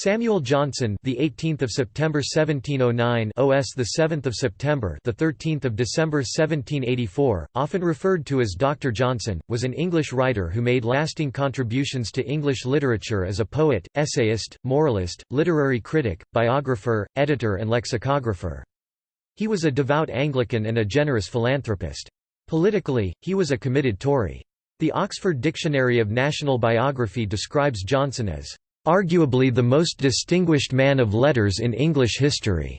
Samuel Johnson, the 18th of September 1709, OS the 7th of September, the 13th of December 1784, often referred to as Dr. Johnson, was an English writer who made lasting contributions to English literature as a poet, essayist, moralist, literary critic, biographer, editor and lexicographer. He was a devout Anglican and a generous philanthropist. Politically, he was a committed Tory. The Oxford Dictionary of National Biography describes Johnson as arguably the most distinguished man of letters in English history.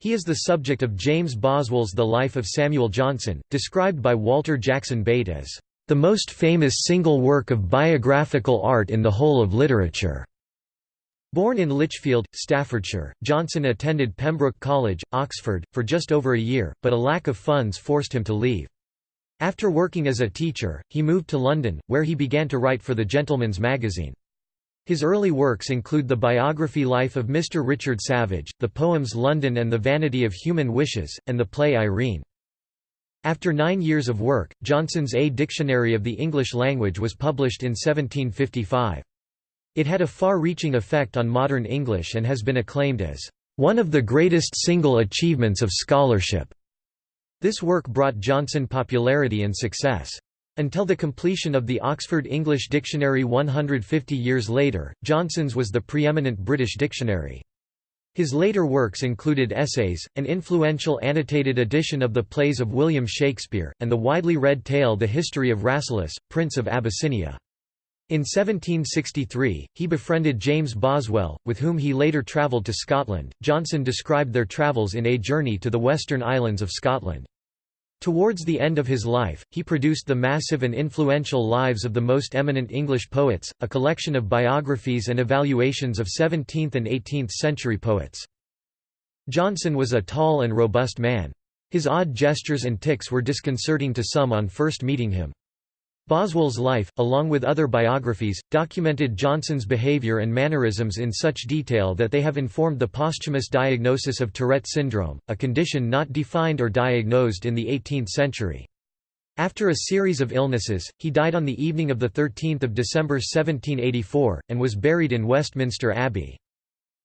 He is the subject of James Boswell's The Life of Samuel Johnson, described by Walter Jackson Bate as the most famous single work of biographical art in the whole of literature. Born in Lichfield, Staffordshire, Johnson attended Pembroke College, Oxford, for just over a year, but a lack of funds forced him to leave. After working as a teacher, he moved to London, where he began to write for the Gentleman's Magazine. His early works include the biography Life of Mr. Richard Savage, the poems London and the Vanity of Human Wishes, and the play Irene. After nine years of work, Johnson's A Dictionary of the English Language was published in 1755. It had a far-reaching effect on modern English and has been acclaimed as one of the greatest single achievements of scholarship. This work brought Johnson popularity and success. Until the completion of the Oxford English Dictionary 150 years later, Johnson's was the preeminent British dictionary. His later works included essays, an influential annotated edition of the plays of William Shakespeare, and the widely read tale The History of Rasselas, Prince of Abyssinia. In 1763, he befriended James Boswell, with whom he later travelled to Scotland. Johnson described their travels in A Journey to the Western Islands of Scotland. Towards the end of his life, he produced the massive and influential Lives of the Most Eminent English Poets, a collection of biographies and evaluations of 17th and 18th century poets. Johnson was a tall and robust man. His odd gestures and tics were disconcerting to some on first meeting him. Boswell's life, along with other biographies, documented Johnson's behavior and mannerisms in such detail that they have informed the posthumous diagnosis of Tourette syndrome, a condition not defined or diagnosed in the 18th century. After a series of illnesses, he died on the evening of 13 December 1784, and was buried in Westminster Abbey.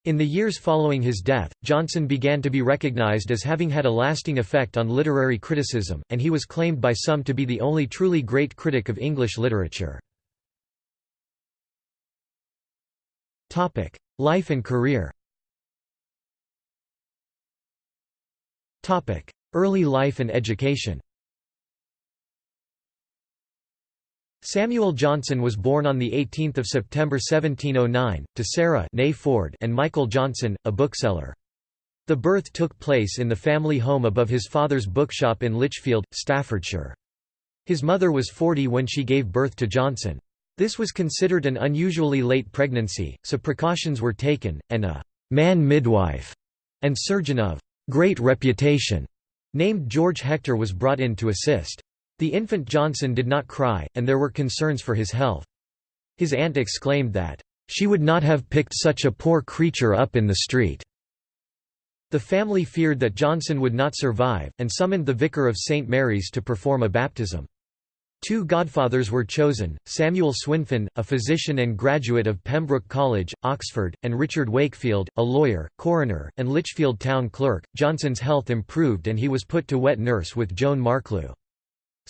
In the years following his death, Johnson began to be recognized as having had a lasting effect on literary criticism, and he was claimed by some to be the only truly great critic of English literature. Life and career Early life and education Samuel Johnson was born on 18 September 1709, to Sarah Ford and Michael Johnson, a bookseller. The birth took place in the family home above his father's bookshop in Lichfield, Staffordshire. His mother was 40 when she gave birth to Johnson. This was considered an unusually late pregnancy, so precautions were taken, and a «man midwife» and surgeon of «great reputation» named George Hector was brought in to assist. The infant Johnson did not cry, and there were concerns for his health. His aunt exclaimed that, "...she would not have picked such a poor creature up in the street." The family feared that Johnson would not survive, and summoned the vicar of St. Mary's to perform a baptism. Two godfathers were chosen, Samuel Swinfen, a physician and graduate of Pembroke College, Oxford, and Richard Wakefield, a lawyer, coroner, and Lichfield town clerk. Johnson's health improved and he was put to wet nurse with Joan Marklew.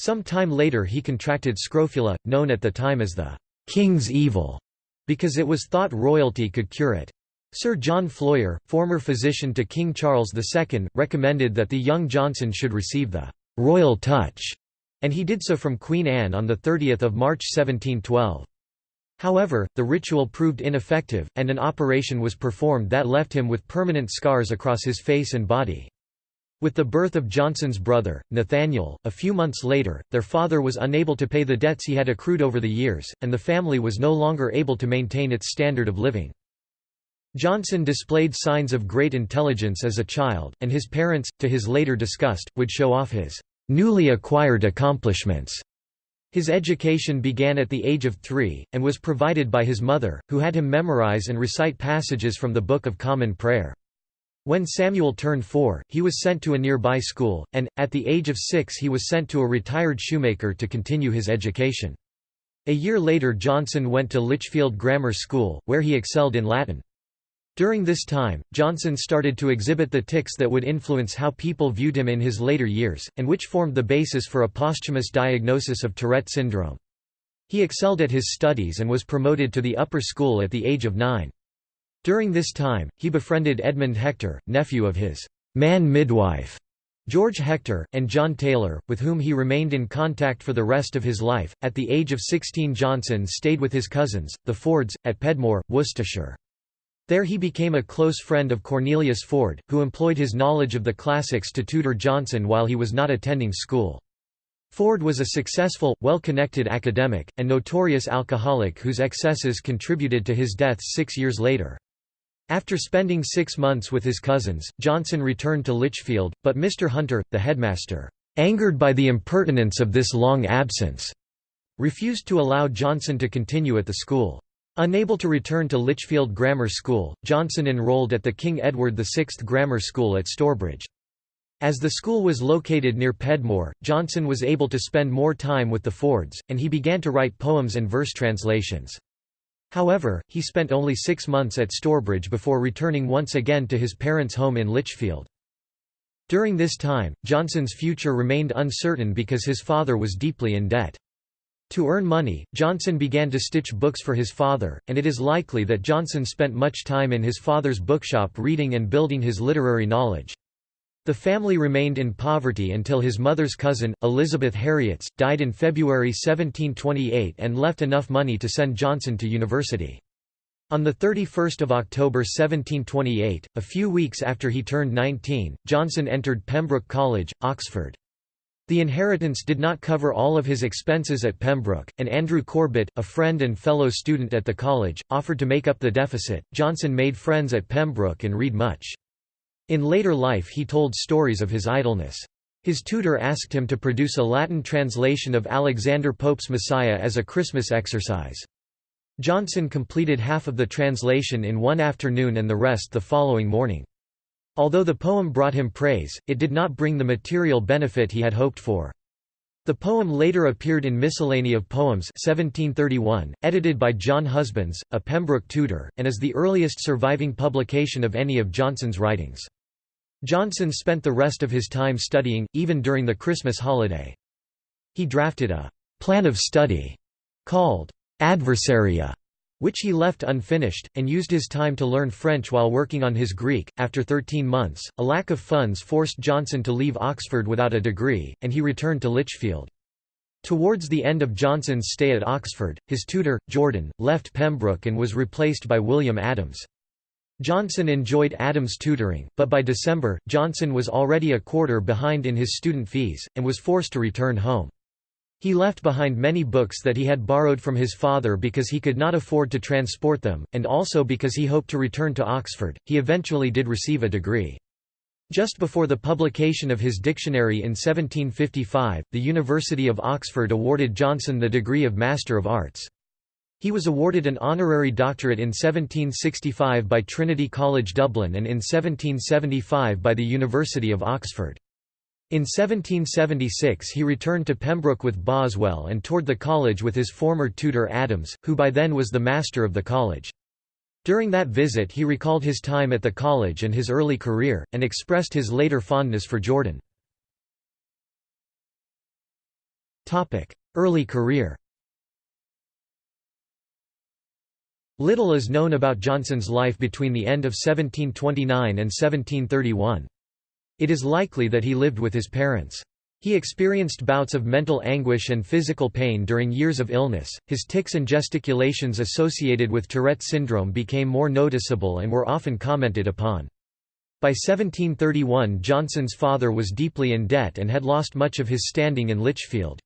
Some time later he contracted scrofula, known at the time as the «king's evil», because it was thought royalty could cure it. Sir John Floyer, former physician to King Charles II, recommended that the young Johnson should receive the «royal touch», and he did so from Queen Anne on 30 March 1712. However, the ritual proved ineffective, and an operation was performed that left him with permanent scars across his face and body. With the birth of Johnson's brother, Nathaniel, a few months later, their father was unable to pay the debts he had accrued over the years, and the family was no longer able to maintain its standard of living. Johnson displayed signs of great intelligence as a child, and his parents, to his later disgust, would show off his newly acquired accomplishments. His education began at the age of three, and was provided by his mother, who had him memorize and recite passages from the Book of Common Prayer. When Samuel turned four, he was sent to a nearby school, and, at the age of six he was sent to a retired shoemaker to continue his education. A year later Johnson went to Lichfield Grammar School, where he excelled in Latin. During this time, Johnson started to exhibit the tics that would influence how people viewed him in his later years, and which formed the basis for a posthumous diagnosis of Tourette syndrome. He excelled at his studies and was promoted to the upper school at the age of nine. During this time, he befriended Edmund Hector, nephew of his man midwife, George Hector, and John Taylor, with whom he remained in contact for the rest of his life. At the age of 16, Johnson stayed with his cousins, the Fords, at Pedmore, Worcestershire. There he became a close friend of Cornelius Ford, who employed his knowledge of the classics to tutor Johnson while he was not attending school. Ford was a successful, well-connected academic, and notorious alcoholic whose excesses contributed to his death six years later. After spending six months with his cousins, Johnson returned to Lichfield, but Mr. Hunter, the headmaster, angered by the impertinence of this long absence, refused to allow Johnson to continue at the school. Unable to return to Lichfield Grammar School, Johnson enrolled at the King Edward VI Grammar School at Stourbridge. As the school was located near Pedmore, Johnson was able to spend more time with the Fords, and he began to write poems and verse translations. However, he spent only six months at Stourbridge before returning once again to his parents' home in Lichfield. During this time, Johnson's future remained uncertain because his father was deeply in debt. To earn money, Johnson began to stitch books for his father, and it is likely that Johnson spent much time in his father's bookshop reading and building his literary knowledge. The family remained in poverty until his mother's cousin, Elizabeth Harriotts, died in February 1728 and left enough money to send Johnson to university. On 31 October 1728, a few weeks after he turned 19, Johnson entered Pembroke College, Oxford. The inheritance did not cover all of his expenses at Pembroke, and Andrew Corbett, a friend and fellow student at the college, offered to make up the deficit. Johnson made friends at Pembroke and read much. In later life he told stories of his idleness. His tutor asked him to produce a Latin translation of Alexander Pope's Messiah as a Christmas exercise. Johnson completed half of the translation in one afternoon and the rest the following morning. Although the poem brought him praise, it did not bring the material benefit he had hoped for. The poem later appeared in Miscellany of Poems 1731, edited by John Husbands, a Pembroke tutor, and is the earliest surviving publication of any of Johnson's writings. Johnson spent the rest of his time studying, even during the Christmas holiday. He drafted a «plan of study» called «Adversaria» which he left unfinished, and used his time to learn French while working on his Greek. After 13 months, a lack of funds forced Johnson to leave Oxford without a degree, and he returned to Lichfield. Towards the end of Johnson's stay at Oxford, his tutor, Jordan, left Pembroke and was replaced by William Adams. Johnson enjoyed Adams' tutoring, but by December, Johnson was already a quarter behind in his student fees, and was forced to return home. He left behind many books that he had borrowed from his father because he could not afford to transport them, and also because he hoped to return to Oxford. He eventually did receive a degree. Just before the publication of his dictionary in 1755, the University of Oxford awarded Johnson the degree of Master of Arts. He was awarded an honorary doctorate in 1765 by Trinity College Dublin and in 1775 by the University of Oxford. In 1776 he returned to Pembroke with Boswell and toured the college with his former tutor Adams, who by then was the master of the college. During that visit he recalled his time at the college and his early career, and expressed his later fondness for Jordan. Early career Little is known about Johnson's life between the end of 1729 and 1731. It is likely that he lived with his parents. He experienced bouts of mental anguish and physical pain during years of illness. His tics and gesticulations associated with Tourette syndrome became more noticeable and were often commented upon. By 1731 Johnson's father was deeply in debt and had lost much of his standing in Lichfield.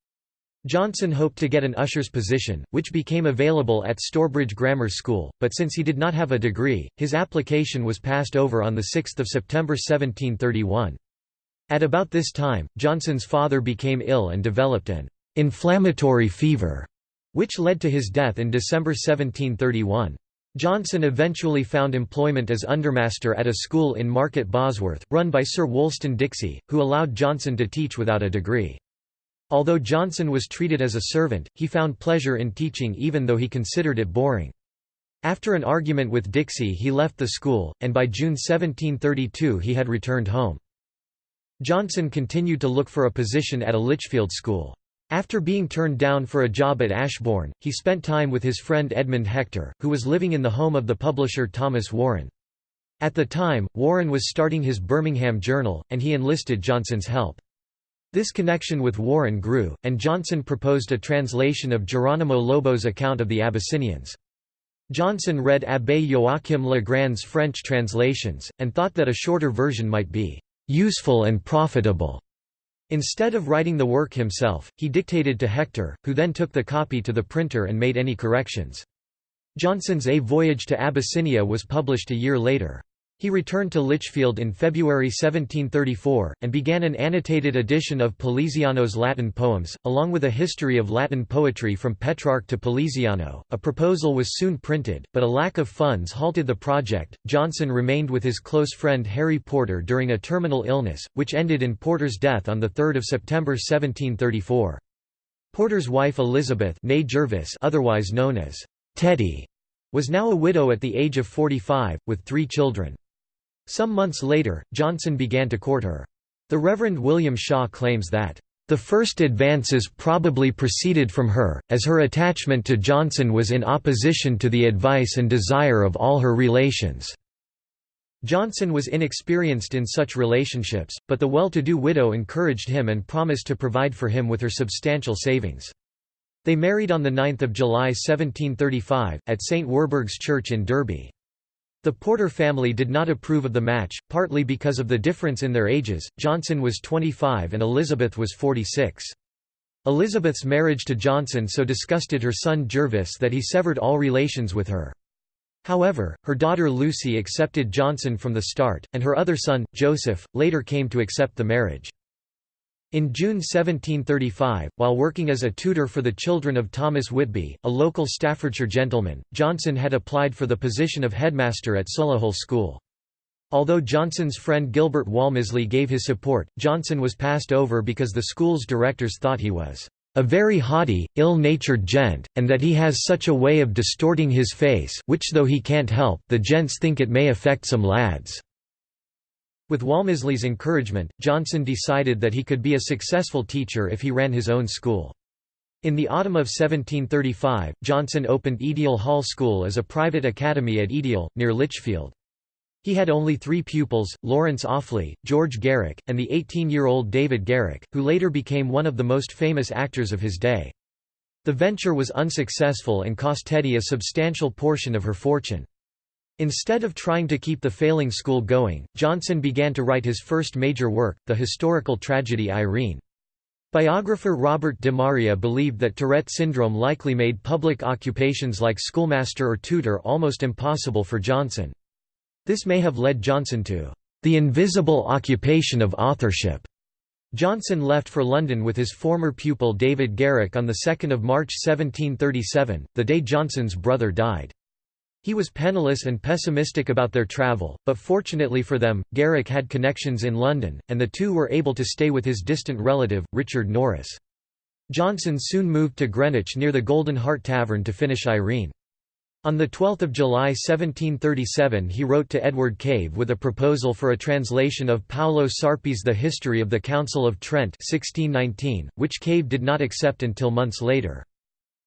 Johnson hoped to get an usher's position, which became available at Stourbridge Grammar School, but since he did not have a degree, his application was passed over on 6 September 1731. At about this time, Johnson's father became ill and developed an inflammatory fever, which led to his death in December 1731. Johnson eventually found employment as undermaster at a school in Market Bosworth, run by Sir Wolstan Dixie, who allowed Johnson to teach without a degree. Although Johnson was treated as a servant, he found pleasure in teaching even though he considered it boring. After an argument with Dixie he left the school, and by June 1732 he had returned home. Johnson continued to look for a position at a Lichfield school. After being turned down for a job at Ashbourne, he spent time with his friend Edmund Hector, who was living in the home of the publisher Thomas Warren. At the time, Warren was starting his Birmingham Journal, and he enlisted Johnson's help. This connection with Warren grew, and Johnson proposed a translation of Geronimo Lobo's account of the Abyssinians. Johnson read Abbé Joachim Legrand's French translations, and thought that a shorter version might be «useful and profitable». Instead of writing the work himself, he dictated to Hector, who then took the copy to the printer and made any corrections. Johnson's A Voyage to Abyssinia was published a year later. He returned to Lichfield in February 1734, and began an annotated edition of Poliziano's Latin poems, along with a history of Latin poetry from Petrarch to Poliziano. A proposal was soon printed, but a lack of funds halted the project. Johnson remained with his close friend Harry Porter during a terminal illness, which ended in Porter's death on 3 September 1734. Porter's wife Elizabeth Jervis, otherwise known as Tetty, was now a widow at the age of 45, with three children. Some months later, Johnson began to court her. The Reverend William Shaw claims that, "...the first advances probably proceeded from her, as her attachment to Johnson was in opposition to the advice and desire of all her relations." Johnson was inexperienced in such relationships, but the well-to-do widow encouraged him and promised to provide for him with her substantial savings. They married on 9 July 1735, at St. Werburgh's Church in Derby. The Porter family did not approve of the match, partly because of the difference in their ages, Johnson was 25 and Elizabeth was 46. Elizabeth's marriage to Johnson so disgusted her son Jervis that he severed all relations with her. However, her daughter Lucy accepted Johnson from the start, and her other son, Joseph, later came to accept the marriage. In June 1735, while working as a tutor for the children of Thomas Whitby, a local Staffordshire gentleman, Johnson had applied for the position of headmaster at Solihull School. Although Johnson's friend Gilbert Walmisley gave his support, Johnson was passed over because the school's directors thought he was a very haughty, ill-natured gent, and that he has such a way of distorting his face which though he can't help, the gents think it may affect some lads. With Walmisley's encouragement, Johnson decided that he could be a successful teacher if he ran his own school. In the autumn of 1735, Johnson opened Edial Hall School as a private academy at Edial, near Lichfield. He had only three pupils, Lawrence Offley, George Garrick, and the 18-year-old David Garrick, who later became one of the most famous actors of his day. The venture was unsuccessful and cost Tetty a substantial portion of her fortune. Instead of trying to keep the failing school going, Johnson began to write his first major work, the historical tragedy Irene. Biographer Robert DeMaria believed that Tourette syndrome likely made public occupations like schoolmaster or tutor almost impossible for Johnson. This may have led Johnson to the invisible occupation of authorship. Johnson left for London with his former pupil David Garrick on 2 March 1737, the day Johnson's brother died. He was penniless and pessimistic about their travel, but fortunately for them, Garrick had connections in London, and the two were able to stay with his distant relative, Richard Norris. Johnson soon moved to Greenwich near the Golden Hart Tavern to finish Irene. On 12 July 1737 he wrote to Edward Cave with a proposal for a translation of Paolo Sarpi's The History of the Council of Trent 1619, which Cave did not accept until months later.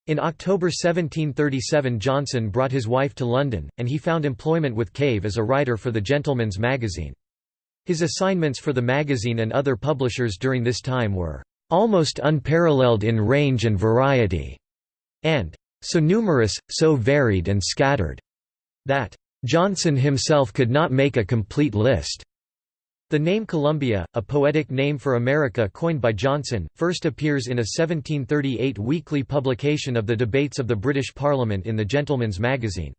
In October 1737 Johnson brought his wife to London, and he found employment with Cave as a writer for the Gentleman's Magazine. His assignments for the magazine and other publishers during this time were, "...almost unparalleled in range and variety," and "...so numerous, so varied and scattered," that Johnson himself could not make a complete list. The name Columbia, a poetic name for America coined by Johnson, first appears in a 1738 weekly publication of the debates of the British Parliament in the Gentleman's Magazine.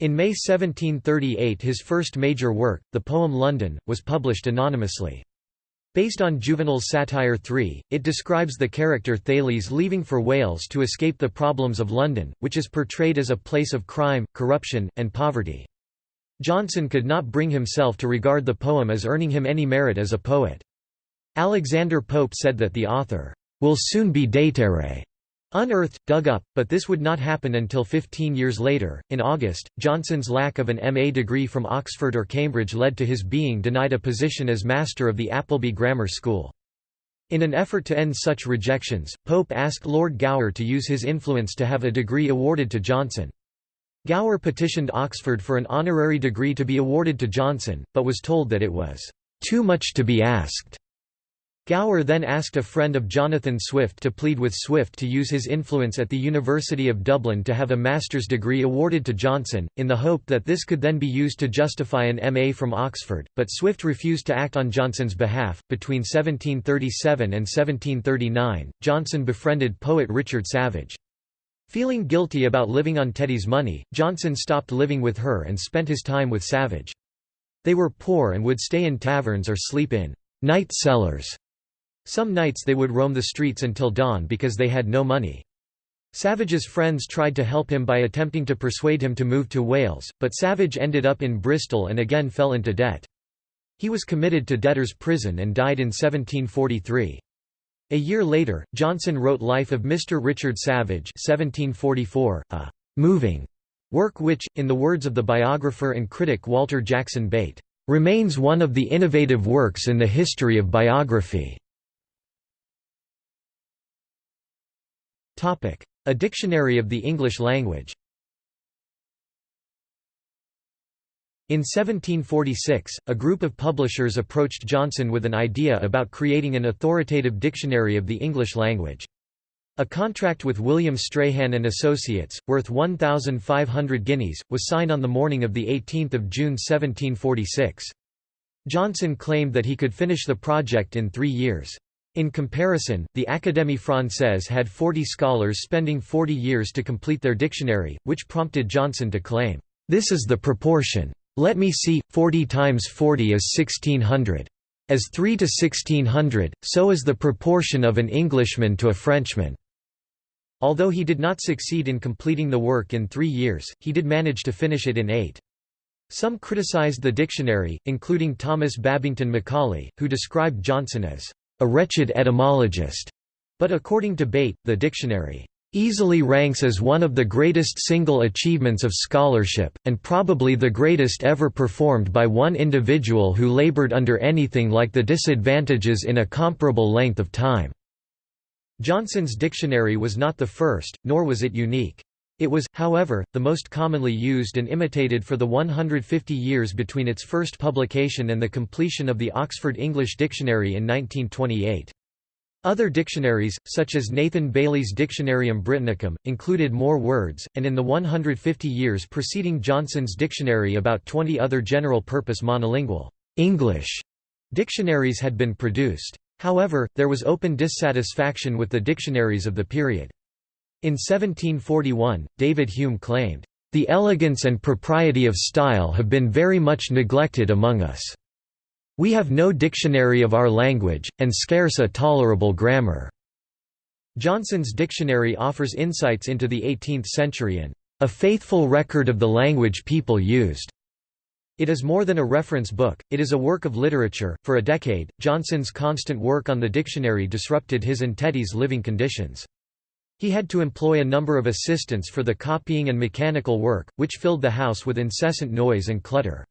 In May 1738 his first major work, the poem London, was published anonymously. Based on Juvenal's satire 3, it describes the character Thales leaving for Wales to escape the problems of London, which is portrayed as a place of crime, corruption, and poverty. Johnson could not bring himself to regard the poem as earning him any merit as a poet. Alexander Pope said that the author will soon be déterré, unearthed, dug up, but this would not happen until 15 years later. In August, Johnson's lack of an MA degree from Oxford or Cambridge led to his being denied a position as master of the Appleby Grammar School. In an effort to end such rejections, Pope asked Lord Gower to use his influence to have a degree awarded to Johnson. Gower petitioned Oxford for an honorary degree to be awarded to Johnson, but was told that it was too much to be asked. Gower then asked a friend of Jonathan Swift to plead with Swift to use his influence at the University of Dublin to have a master's degree awarded to Johnson, in the hope that this could then be used to justify an MA from Oxford, but Swift refused to act on Johnson's behalf. Between 1737 and 1739, Johnson befriended poet Richard Savage. Feeling guilty about living on Tetty's money, Johnson stopped living with her and spent his time with Savage. They were poor and would stay in taverns or sleep in night cellars some nights they would roam the streets until dawn because they had no money. Savage's friends tried to help him by attempting to persuade him to move to Wales, but Savage ended up in Bristol and again fell into debt. He was committed to debtor's prison and died in 1743. A year later, Johnson wrote Life of Mr. Richard Savage 1744, a «moving» work which, in the words of the biographer and critic Walter Jackson Bate, «remains one of the innovative works in the history of biography». A dictionary of the English language In 1746, a group of publishers approached Johnson with an idea about creating an authoritative dictionary of the English language. A contract with William Strahan and Associates, worth 1,500 guineas, was signed on the morning of 18 June 1746. Johnson claimed that he could finish the project in three years. In comparison, the Académie Française had 40 scholars spending 40 years to complete their dictionary, which prompted Johnson to claim, "...this is the proportion. Let me see, 40 times 40 is 1600. As 3 to 1600, so is the proportion of an Englishman to a Frenchman." Although he did not succeed in completing the work in three years, he did manage to finish it in eight. Some criticized the dictionary, including Thomas Babington Macaulay, who described Johnson as a wretched etymologist, but according to Bate, the dictionary easily ranks as one of the greatest single achievements of scholarship, and probably the greatest ever performed by one individual who labored under anything like the disadvantages in a comparable length of time." Johnson's dictionary was not the first, nor was it unique. It was, however, the most commonly used and imitated for the 150 years between its first publication and the completion of the Oxford English Dictionary in 1928. Other dictionaries, such as Nathan Bailey's Dictionarium Britannicum, included more words, and in the 150 years preceding Johnson's dictionary about 20 other general-purpose monolingual English dictionaries had been produced. However, there was open dissatisfaction with the dictionaries of the period. In 1741, David Hume claimed, "...the elegance and propriety of style have been very much neglected among us. We have no dictionary of our language, and scarce a tolerable grammar." Johnson's dictionary offers insights into the 18th century and a faithful record of the language people used. It is more than a reference book, it is a work of literature. For a decade, Johnson's constant work on the dictionary disrupted his and Tetty's living conditions. He had to employ a number of assistants for the copying and mechanical work, which filled the house with incessant noise and clutter.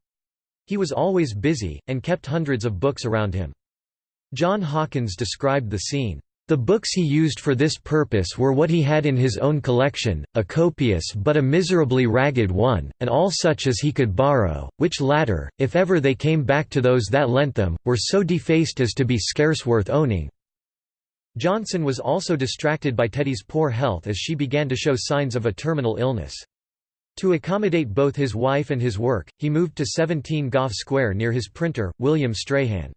He was always busy, and kept hundreds of books around him. John Hawkins described the scene. The books he used for this purpose were what he had in his own collection, a copious but a miserably ragged one, and all such as he could borrow, which latter, if ever they came back to those that lent them, were so defaced as to be scarce worth owning. Johnson was also distracted by Tetty's poor health as she began to show signs of a terminal illness. To accommodate both his wife and his work, he moved to 17 Gough Square near his printer, William Strahan.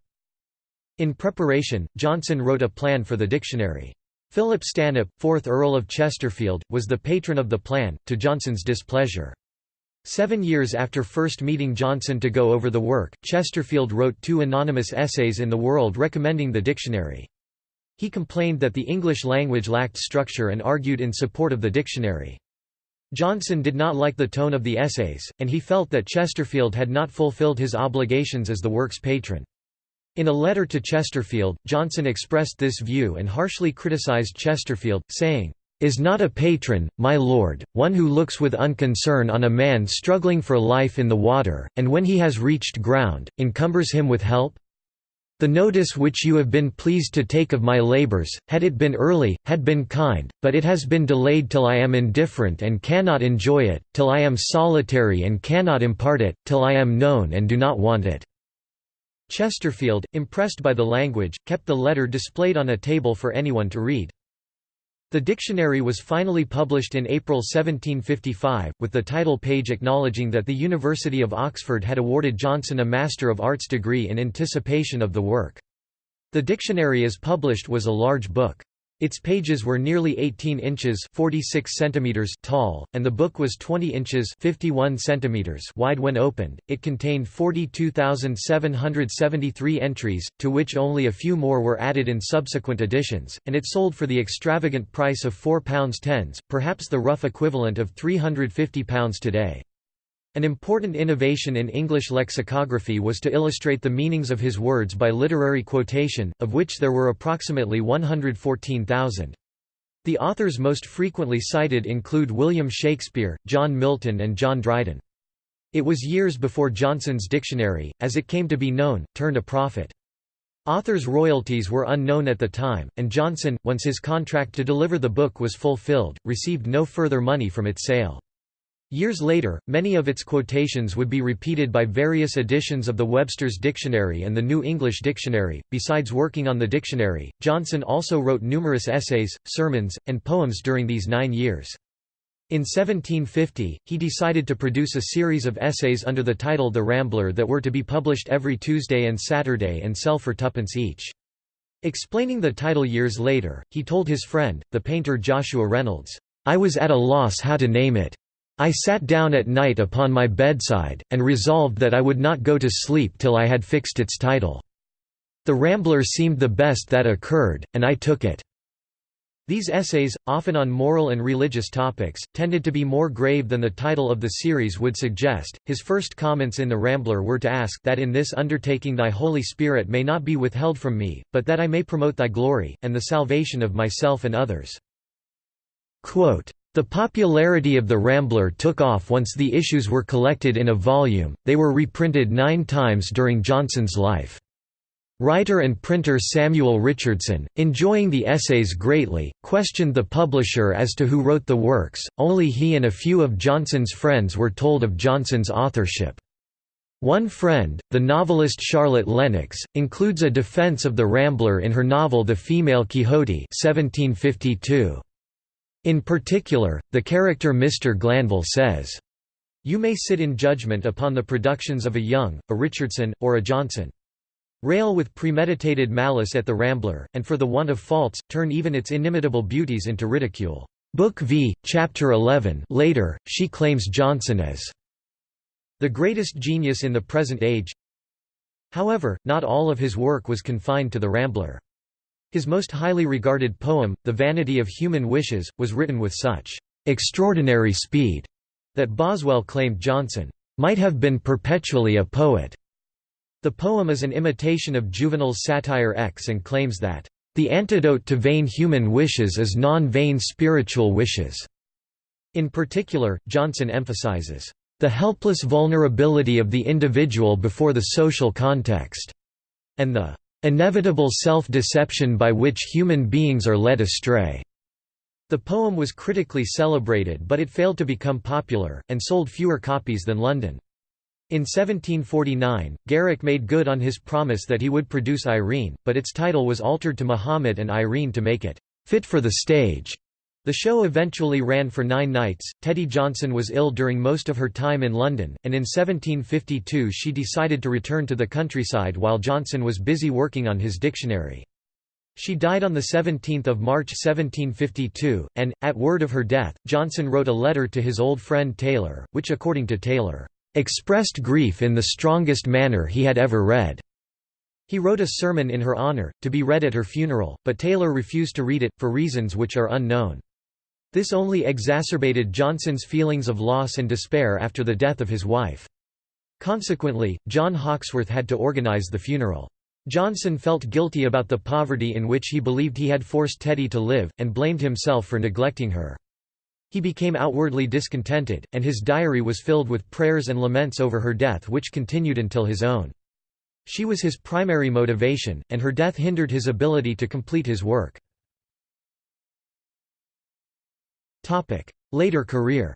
In preparation, Johnson wrote a plan for the dictionary. Philip Stanhope, 4th Earl of Chesterfield, was the patron of the plan, to Johnson's displeasure. Seven years after first meeting Johnson to go over the work, Chesterfield wrote two anonymous essays in the World recommending the dictionary. He complained that the English language lacked structure and argued in support of the dictionary. Johnson did not like the tone of the essays, and he felt that Chesterfield had not fulfilled his obligations as the work's patron. In a letter to Chesterfield, Johnson expressed this view and harshly criticized Chesterfield, saying, is not a patron, my lord, one who looks with unconcern on a man struggling for life in the water, and when he has reached ground, encumbers him with help? The notice which you have been pleased to take of my labours, had it been early, had been kind, but it has been delayed till I am indifferent and cannot enjoy it, till I am solitary and cannot impart it, till I am known and do not want it." Chesterfield, impressed by the language, kept the letter displayed on a table for anyone to read. The dictionary was finally published in April 1755, with the title page acknowledging that the University of Oxford had awarded Johnson a Master of Arts degree in anticipation of the work. The dictionary as published was a large book. Its pages were nearly 18 inches 46 centimeters tall, and the book was 20 inches 51 centimeters wide when opened. It contained 42,773 entries, to which only a few more were added in subsequent editions, and it sold for the extravagant price of £4 tens, perhaps the rough equivalent of £350 today. An important innovation in English lexicography was to illustrate the meanings of his words by literary quotation, of which there were approximately 114,000. The authors most frequently cited include William Shakespeare, John Milton and John Dryden. It was years before Johnson's dictionary, as it came to be known, turned a profit. Authors' royalties were unknown at the time, and Johnson, once his contract to deliver the book was fulfilled, received no further money from its sale. Years later, many of its quotations would be repeated by various editions of the Webster's Dictionary and the New English Dictionary. Besides working on the dictionary, Johnson also wrote numerous essays, sermons, and poems during these nine years. In 1750, he decided to produce a series of essays under the title The Rambler that were to be published every Tuesday and Saturday and sell for tuppence each. Explaining the title years later, he told his friend, the painter Joshua Reynolds, "'I was at a loss how to name it. I sat down at night upon my bedside, and resolved that I would not go to sleep till I had fixed its title. The Rambler seemed the best that occurred, and I took it." These essays, often on moral and religious topics, tended to be more grave than the title of the series would suggest. His first comments in The Rambler were to ask that in this undertaking thy Holy Spirit may not be withheld from me, but that I may promote thy glory, and the salvation of myself and others. Quote, the popularity of the Rambler took off once the issues were collected in a volume, they were reprinted nine times during Johnson's life. Writer and printer Samuel Richardson, enjoying the essays greatly, questioned the publisher as to who wrote the works, only he and a few of Johnson's friends were told of Johnson's authorship. One friend, the novelist Charlotte Lennox, includes a defense of the Rambler in her novel The Female Quixote 1752. In particular, the character Mr. Glanville says, You may sit in judgment upon the productions of a Young, a Richardson, or a Johnson. Rail with premeditated malice at the Rambler, and for the want of faults, turn even its inimitable beauties into ridicule. Book V, Chapter 11 later, she claims Johnson as the greatest genius in the present age. However, not all of his work was confined to the Rambler. His most highly regarded poem, The Vanity of Human Wishes, was written with such extraordinary speed that Boswell claimed Johnson might have been perpetually a poet. The poem is an imitation of Juvenal's satire X and claims that the antidote to vain human wishes is non-vain spiritual wishes. In particular, Johnson emphasizes the helpless vulnerability of the individual before the social context, and the inevitable self-deception by which human beings are led astray." The poem was critically celebrated but it failed to become popular, and sold fewer copies than London. In 1749, Garrick made good on his promise that he would produce Irene, but its title was altered to Muhammad and Irene to make it fit for the stage. The show eventually ran for nine nights. Tetty Johnson was ill during most of her time in London, and in 1752 she decided to return to the countryside while Johnson was busy working on his dictionary. She died on 17 March 1752, and, at word of her death, Johnson wrote a letter to his old friend Taylor, which according to Taylor, "...expressed grief in the strongest manner he had ever read." He wrote a sermon in her honour, to be read at her funeral, but Taylor refused to read it, for reasons which are unknown. This only exacerbated Johnson's feelings of loss and despair after the death of his wife. Consequently, John Hawkesworth had to organize the funeral. Johnson felt guilty about the poverty in which he believed he had forced Tetty to live, and blamed himself for neglecting her. He became outwardly discontented, and his diary was filled with prayers and laments over her death which continued until his own. She was his primary motivation, and her death hindered his ability to complete his work. Later career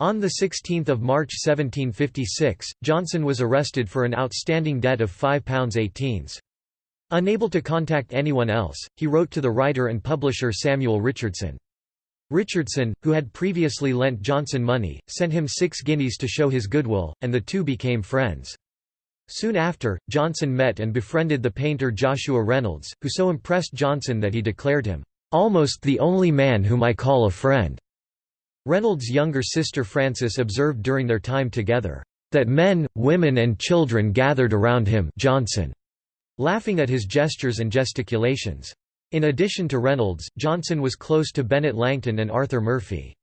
On 16 March 1756, Johnson was arrested for an outstanding debt of £5 18s. Unable to contact anyone else, he wrote to the writer and publisher Samuel Richardson. Richardson, who had previously lent Johnson money, sent him six guineas to show his goodwill, and the two became friends. Soon after, Johnson met and befriended the painter Joshua Reynolds, who so impressed Johnson that he declared him, "...almost the only man whom I call a friend." Reynolds' younger sister Frances observed during their time together, "...that men, women and children gathered around him Johnson", laughing at his gestures and gesticulations. In addition to Reynolds, Johnson was close to Bennet Langton and Arthur Murphy.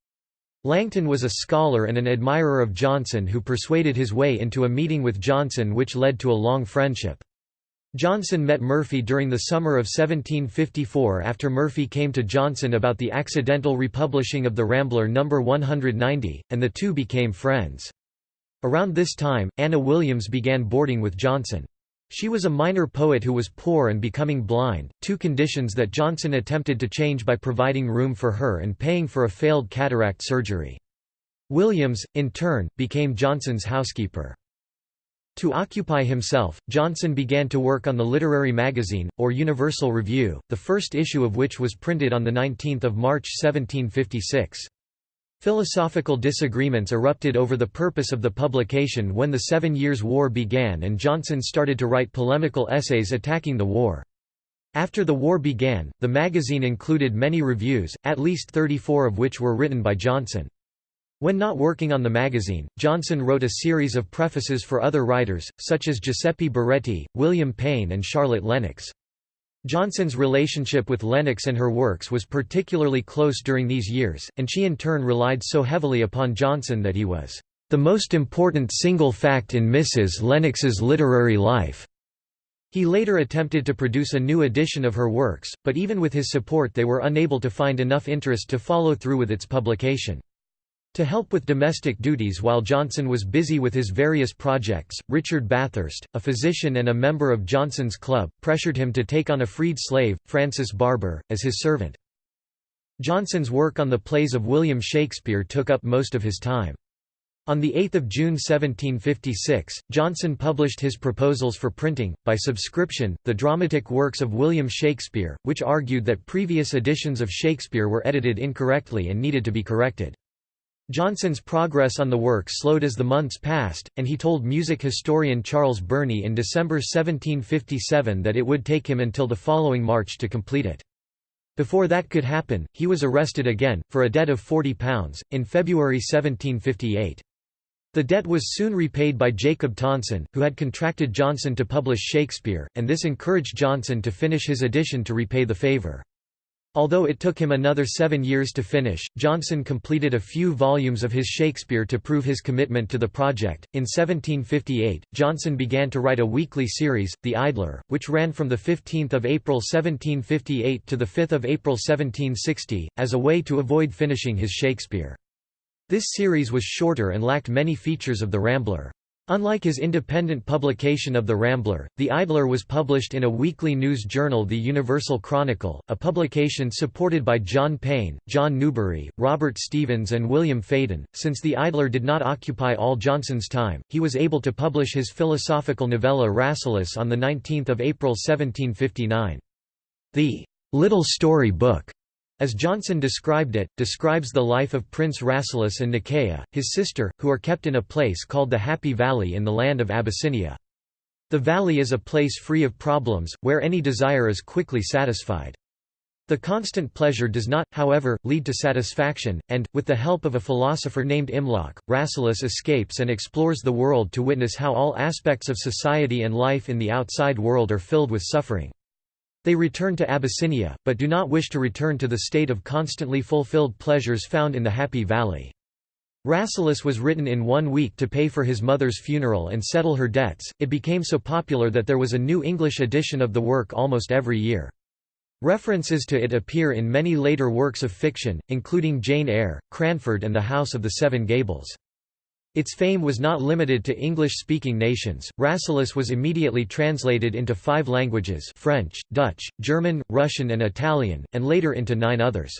Langton was a scholar and an admirer of Johnson who persuaded his way into a meeting with Johnson which led to a long friendship. Johnson met Murphy during the summer of 1754 after Murphy came to Johnson about the accidental republishing of the Rambler No. 190, and the two became friends. Around this time, Anna Williams began boarding with Johnson. She was a minor poet who was poor and becoming blind, two conditions that Johnson attempted to change by providing room for her and paying for a failed cataract surgery. Williams, in turn, became Johnson's housekeeper. To occupy himself, Johnson began to work on the Literary Magazine, or Universal Review, the first issue of which was printed on 19 March 1756. Philosophical disagreements erupted over the purpose of the publication when the Seven Years' War began and Johnson started to write polemical essays attacking the war. After the war began, the magazine included many reviews, at least 34 of which were written by Johnson. When not working on the magazine, Johnson wrote a series of prefaces for other writers, such as Giuseppe Baretti, William Payne and Charlotte Lennox. Johnson's relationship with Lennox and her works was particularly close during these years, and she in turn relied so heavily upon Johnson that he was the most important single fact in Mrs. Lennox's literary life. He later attempted to produce a new edition of her works, but even with his support they were unable to find enough interest to follow through with its publication. To help with domestic duties while Johnson was busy with his various projects, Richard Bathurst, a physician and a member of Johnson's club, pressured him to take on a freed slave, Francis Barber, as his servant. Johnson's work on the plays of William Shakespeare took up most of his time. On 8 June 1756, Johnson published his proposals for printing, by subscription, the dramatic works of William Shakespeare, which argued that previous editions of Shakespeare were edited incorrectly and needed to be corrected. Johnson's progress on the work slowed as the months passed, and he told music historian Charles Burney in December 1757 that it would take him until the following March to complete it. Before that could happen, he was arrested again, for a debt of £40, in February 1758. The debt was soon repaid by Jacob Tonson, who had contracted Johnson to publish Shakespeare, and this encouraged Johnson to finish his edition to repay the favour. Although it took him another seven years to finish, Johnson completed a few volumes of his Shakespeare to prove his commitment to the project. In 1758, Johnson began to write a weekly series, The Idler, which ran from 15 April 1758 to 5 April 1760, as a way to avoid finishing his Shakespeare. This series was shorter and lacked many features of The Rambler. Unlike his independent publication of The Rambler, The Idler was published in a weekly news journal The Universal Chronicle, a publication supported by John Payne, John Newbery, Robert Stevens and William Faden. Since The Idler did not occupy all Johnson's time, he was able to publish his philosophical novella Rasselas on 19 April 1759. The "'Little Story Book' As Johnson described it, describes the life of Prince Rasselas and Nekayah, his sister, who are kept in a place called the Happy Valley in the land of Abyssinia. The valley is a place free of problems, where any desire is quickly satisfied. The constant pleasure does not, however, lead to satisfaction, and, with the help of a philosopher named Imlac, Rasselas escapes and explores the world to witness how all aspects of society and life in the outside world are filled with suffering. They return to Abyssinia, but do not wish to return to the state of constantly fulfilled pleasures found in the Happy Valley. Rasselas was written in one week to pay for his mother's funeral and settle her debts. It became so popular that there was a new English edition of the work almost every year. References to it appear in many later works of fiction, including Jane Eyre, Cranford and The House of the Seven Gables. Its fame was not limited to English-speaking nations. Rasselas was immediately translated into five languages French, Dutch, German, Russian and Italian, and later into nine others.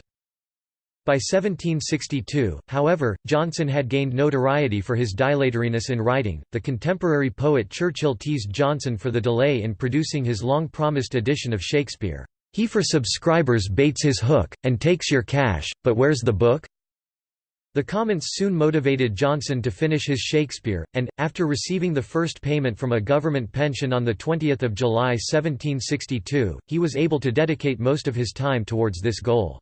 By 1762, however, Johnson had gained notoriety for his dilatoriness in writing. The contemporary poet Churchill teased Johnson for the delay in producing his long-promised edition of Shakespeare. He for subscribers baits his hook, and takes your cash, but where's the book? The comments soon motivated Johnson to finish his Shakespeare, and, after receiving the first payment from a government pension on 20 July 1762, he was able to dedicate most of his time towards this goal.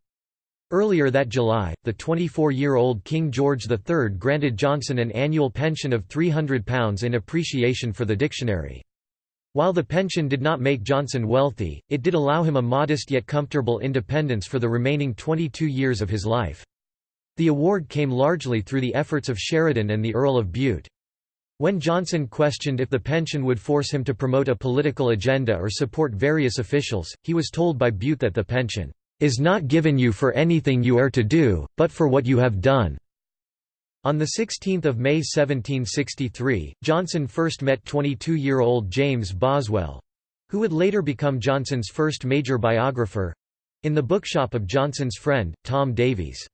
Earlier that July, the 24-year-old King George III granted Johnson an annual pension of £300 in appreciation for the dictionary. While the pension did not make Johnson wealthy, it did allow him a modest yet comfortable independence for the remaining 22 years of his life. The award came largely through the efforts of Sheridan and the Earl of Bute. When Johnson questioned if the pension would force him to promote a political agenda or support various officials, he was told by Bute that the pension is not given you for anything you are to do, but for what you have done. On 16 May 1763, Johnson first met 22-year-old James Boswell—who would later become Johnson's first major biographer—in the bookshop of Johnson's friend, Tom Davies.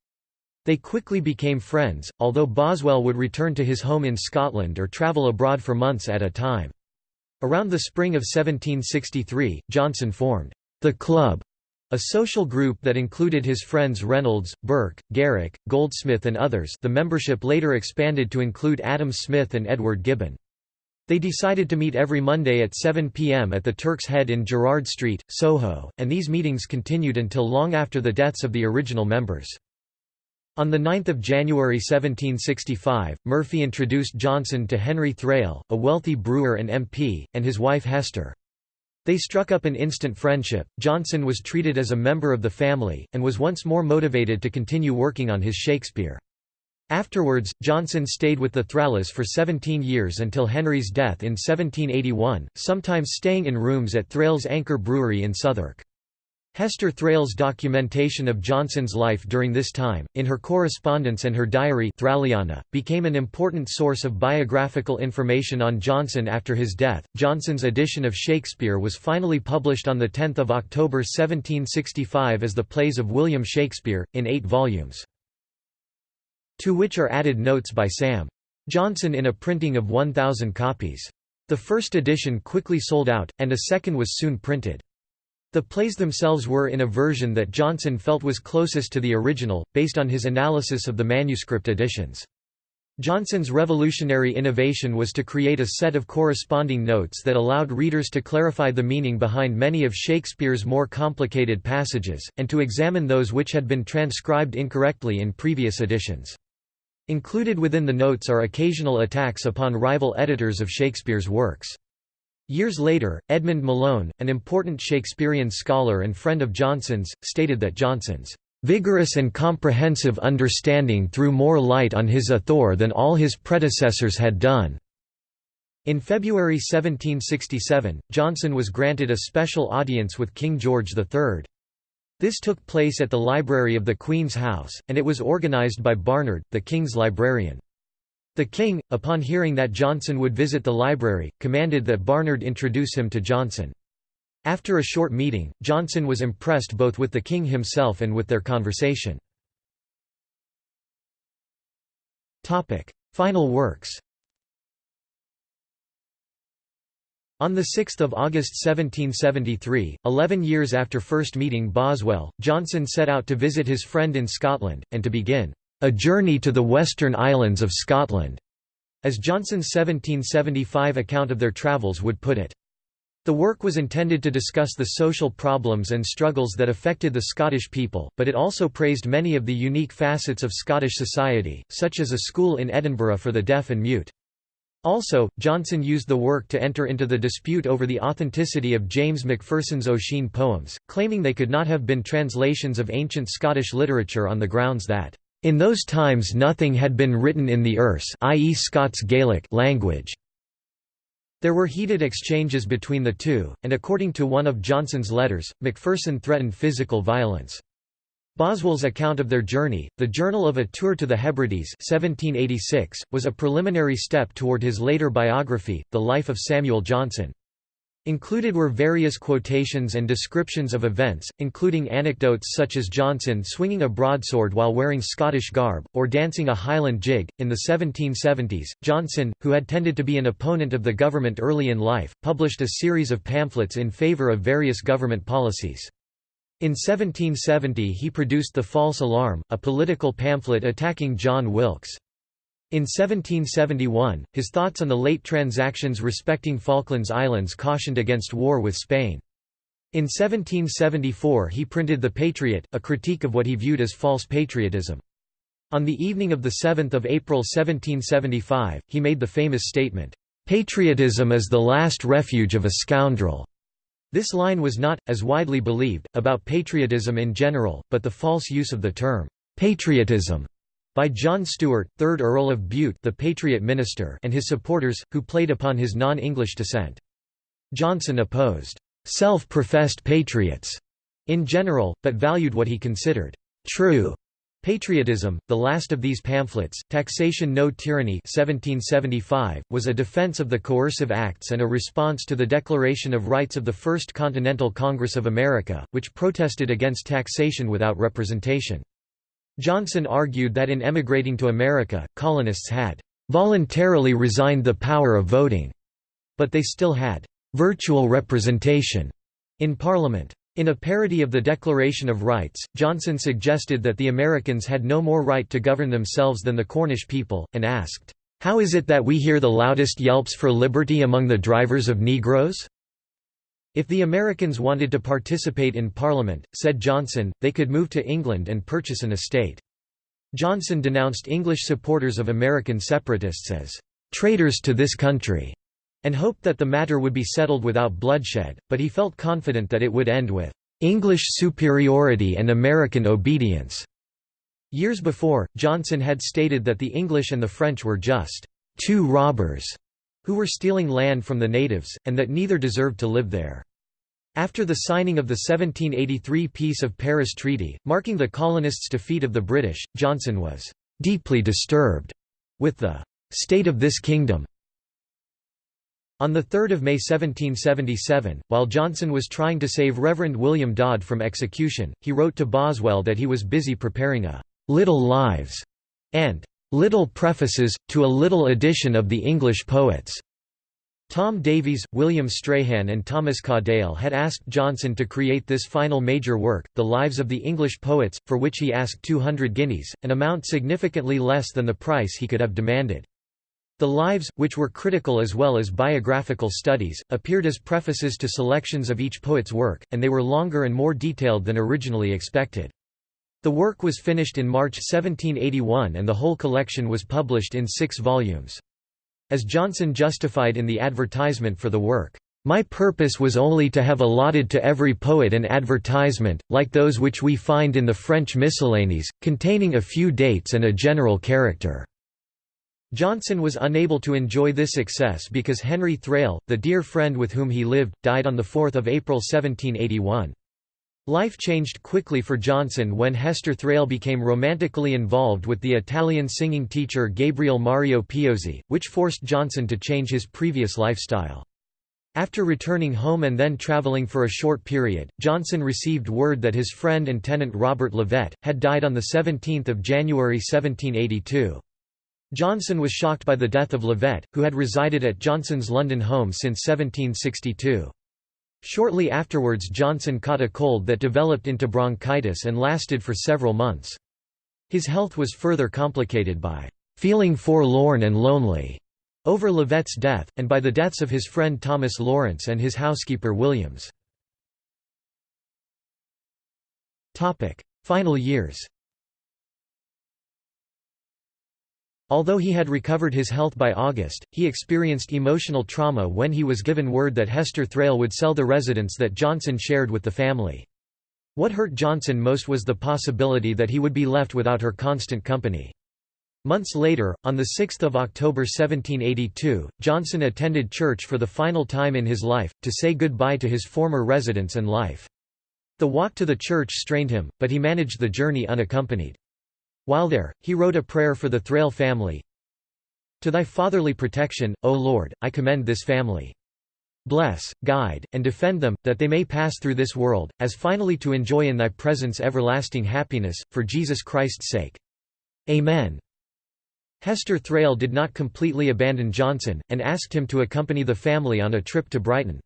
They quickly became friends, although Boswell would return to his home in Scotland or travel abroad for months at a time. Around the spring of 1763, Johnson formed the Club a social group that included his friends Reynolds, Burke, Garrick, Goldsmith and others the membership later expanded to include Adam Smith and Edward Gibbon. They decided to meet every Monday at 7 p.m. at the Turk's Head in Gerrard Street, Soho, and these meetings continued until long after the deaths of the original members. On 9 January 1765, Murphy introduced Johnson to Henry Thrale, a wealthy brewer and MP, and his wife Hester. They struck up an instant friendship. Johnson was treated as a member of the family, and was once more motivated to continue working on his Shakespeare. Afterwards, Johnson stayed with the Thrales for 17 years until Henry's death in 1781, sometimes staying in rooms at Thrale's Anchor Brewery in Southwark. Hester Thrale's documentation of Johnson's life during this time, in her correspondence and her diary Thraliana, became an important source of biographical information on Johnson after his death. Johnson's edition of Shakespeare was finally published on 10 October 1765 as The Plays of William Shakespeare, in eight volumes. To which are added notes by Sam. Johnson in a printing of 1,000 copies. The first edition quickly sold out, and a second was soon printed. The plays themselves were in a version that Johnson felt was closest to the original, based on his analysis of the manuscript editions. Johnson's revolutionary innovation was to create a set of corresponding notes that allowed readers to clarify the meaning behind many of Shakespeare's more complicated passages, and to examine those which had been transcribed incorrectly in previous editions. Included within the notes are occasional attacks upon rival editors of Shakespeare's works. Years later, Edmund Malone, an important Shakespearean scholar and friend of Johnson's, stated that Johnson's vigorous and comprehensive understanding threw more light on his author than all his predecessors had done. In February 1767, Johnson was granted a special audience with King George III. This took place at the library of the Queen's House, and it was organised by Barnard, the King's librarian. The king, upon hearing that Johnson would visit the library, commanded that Barnard introduce him to Johnson. After a short meeting, Johnson was impressed both with the king himself and with their conversation. Final works On 6 August 1773, eleven years after first meeting Boswell, Johnson set out to visit his friend in Scotland, and to begin a Journey to the Western Islands of Scotland, as Johnson's 1775 account of their travels would put it. The work was intended to discuss the social problems and struggles that affected the Scottish people, but it also praised many of the unique facets of Scottish society, such as a school in Edinburgh for the deaf and mute. Also, Johnson used the work to enter into the dispute over the authenticity of James Macpherson's Ossian poems, claiming they could not have been translations of ancient Scottish literature on the grounds that In those times nothing had been written in the Erse i.e. Scots Gaelic language. There were heated exchanges between the two, and according to one of Johnson's letters, Macpherson threatened physical violence. Boswell's account of their journey, The Journal of a Tour to the Hebrides 1786, was a preliminary step toward his later biography, The Life of Samuel Johnson. Included were various quotations and descriptions of events, including anecdotes such as Johnson swinging a broadsword while wearing Scottish garb, or dancing a Highland jig. In the 1770s, Johnson, who had tended to be an opponent of the government early in life, published a series of pamphlets in favour of various government policies. In 1770 he produced The False Alarm, a political pamphlet attacking John Wilkes. In 1771, his thoughts on the late transactions respecting Falklands Islands cautioned against war with Spain. In 1774 he printed The Patriot, a critique of what he viewed as false patriotism. On the evening of 7 April 1775, he made the famous statement, "'Patriotism is the last refuge of a scoundrel'". This line was not, as widely believed, about patriotism in general, but the false use of the term, "'patriotism' by John Stuart, 3rd Earl of Bute the Patriot minister and his supporters, who played upon his non-English descent. Johnson opposed «self-professed patriots» in general, but valued what he considered «true» Patriotism, the last of these pamphlets, Taxation No Tyranny 1775, was a defense of the Coercive Acts and a response to the Declaration of Rights of the First Continental Congress of America, which protested against taxation without representation. Johnson argued that in emigrating to America, colonists had voluntarily resigned the power of voting, but they still had virtual representation in Parliament. In a parody of the Declaration of Rights, Johnson suggested that the Americans had no more right to govern themselves than the Cornish people, and asked, "'How is it that we hear the loudest yelps for liberty among the drivers of Negroes?' If the Americans wanted to participate in Parliament, said Johnson, they could move to England and purchase an estate. Johnson denounced English supporters of American separatists as traitors to this country, and hoped that the matter would be settled without bloodshed, but he felt confident that it would end with English superiority and American obedience. Years before, Johnson had stated that the English and the French were just two robbers who were stealing land from the natives, and that neither deserved to live there. After the signing of the 1783 Peace of Paris Treaty, marking the colonists' defeat of the British, Johnson was "...deeply disturbed," with the "...state of this kingdom." On 3 May 1777, while Johnson was trying to save Reverend William Dodd from execution, he wrote to Boswell that he was busy preparing a "...little lives," and "...little prefaces, to a little edition of the English poets." Tom Davies, William Strahan and Thomas Cadell had asked Johnson to create this final major work, The Lives of the English Poets, for which he asked 200 guineas, an amount significantly less than the price he could have demanded. The Lives, which were critical as well as biographical studies, appeared as prefaces to selections of each poet's work, and they were longer and more detailed than originally expected. The work was finished in March 1781 and the whole collection was published in six volumes. As Johnson justified in the advertisement for the work, "...my purpose was only to have allotted to every poet an advertisement, like those which we find in the French miscellanies, containing a few dates and a general character." Johnson was unable to enjoy this success because Henry Thrale, the dear friend with whom he lived, died on 4 April 1781. Life changed quickly for Johnson when Hester Thrale became romantically involved with the Italian singing teacher Gabriel Mario Piozzi, which forced Johnson to change his previous lifestyle. After returning home and then traveling for a short period, Johnson received word that his friend and tenant Robert Levett, had died on 17 January 1782. Johnson was shocked by the death of Levett, who had resided at Johnson's London home since 1762. Shortly afterwards Johnson caught a cold that developed into bronchitis and lasted for several months. His health was further complicated by "...feeling forlorn and lonely." over Levett's death, and by the deaths of his friend Thomas Lawrence and his housekeeper Williams. Final years Although he had recovered his health by August, he experienced emotional trauma when he was given word that Hester Thrale would sell the residence that Johnson shared with the family. What hurt Johnson most was the possibility that he would be left without her constant company. Months later, on 6 October 1782, Johnson attended church for the final time in his life, to say goodbye to his former residence and life. The walk to the church strained him, but he managed the journey unaccompanied. While there, he wrote a prayer for the Thrale family. To thy fatherly protection, O Lord, I commend this family. Bless, guide, and defend them, that they may pass through this world, as finally to enjoy in thy presence everlasting happiness, for Jesus Christ's sake. Amen. Hester Thrale did not completely abandon Johnson, and asked him to accompany the family on a trip to Brighton.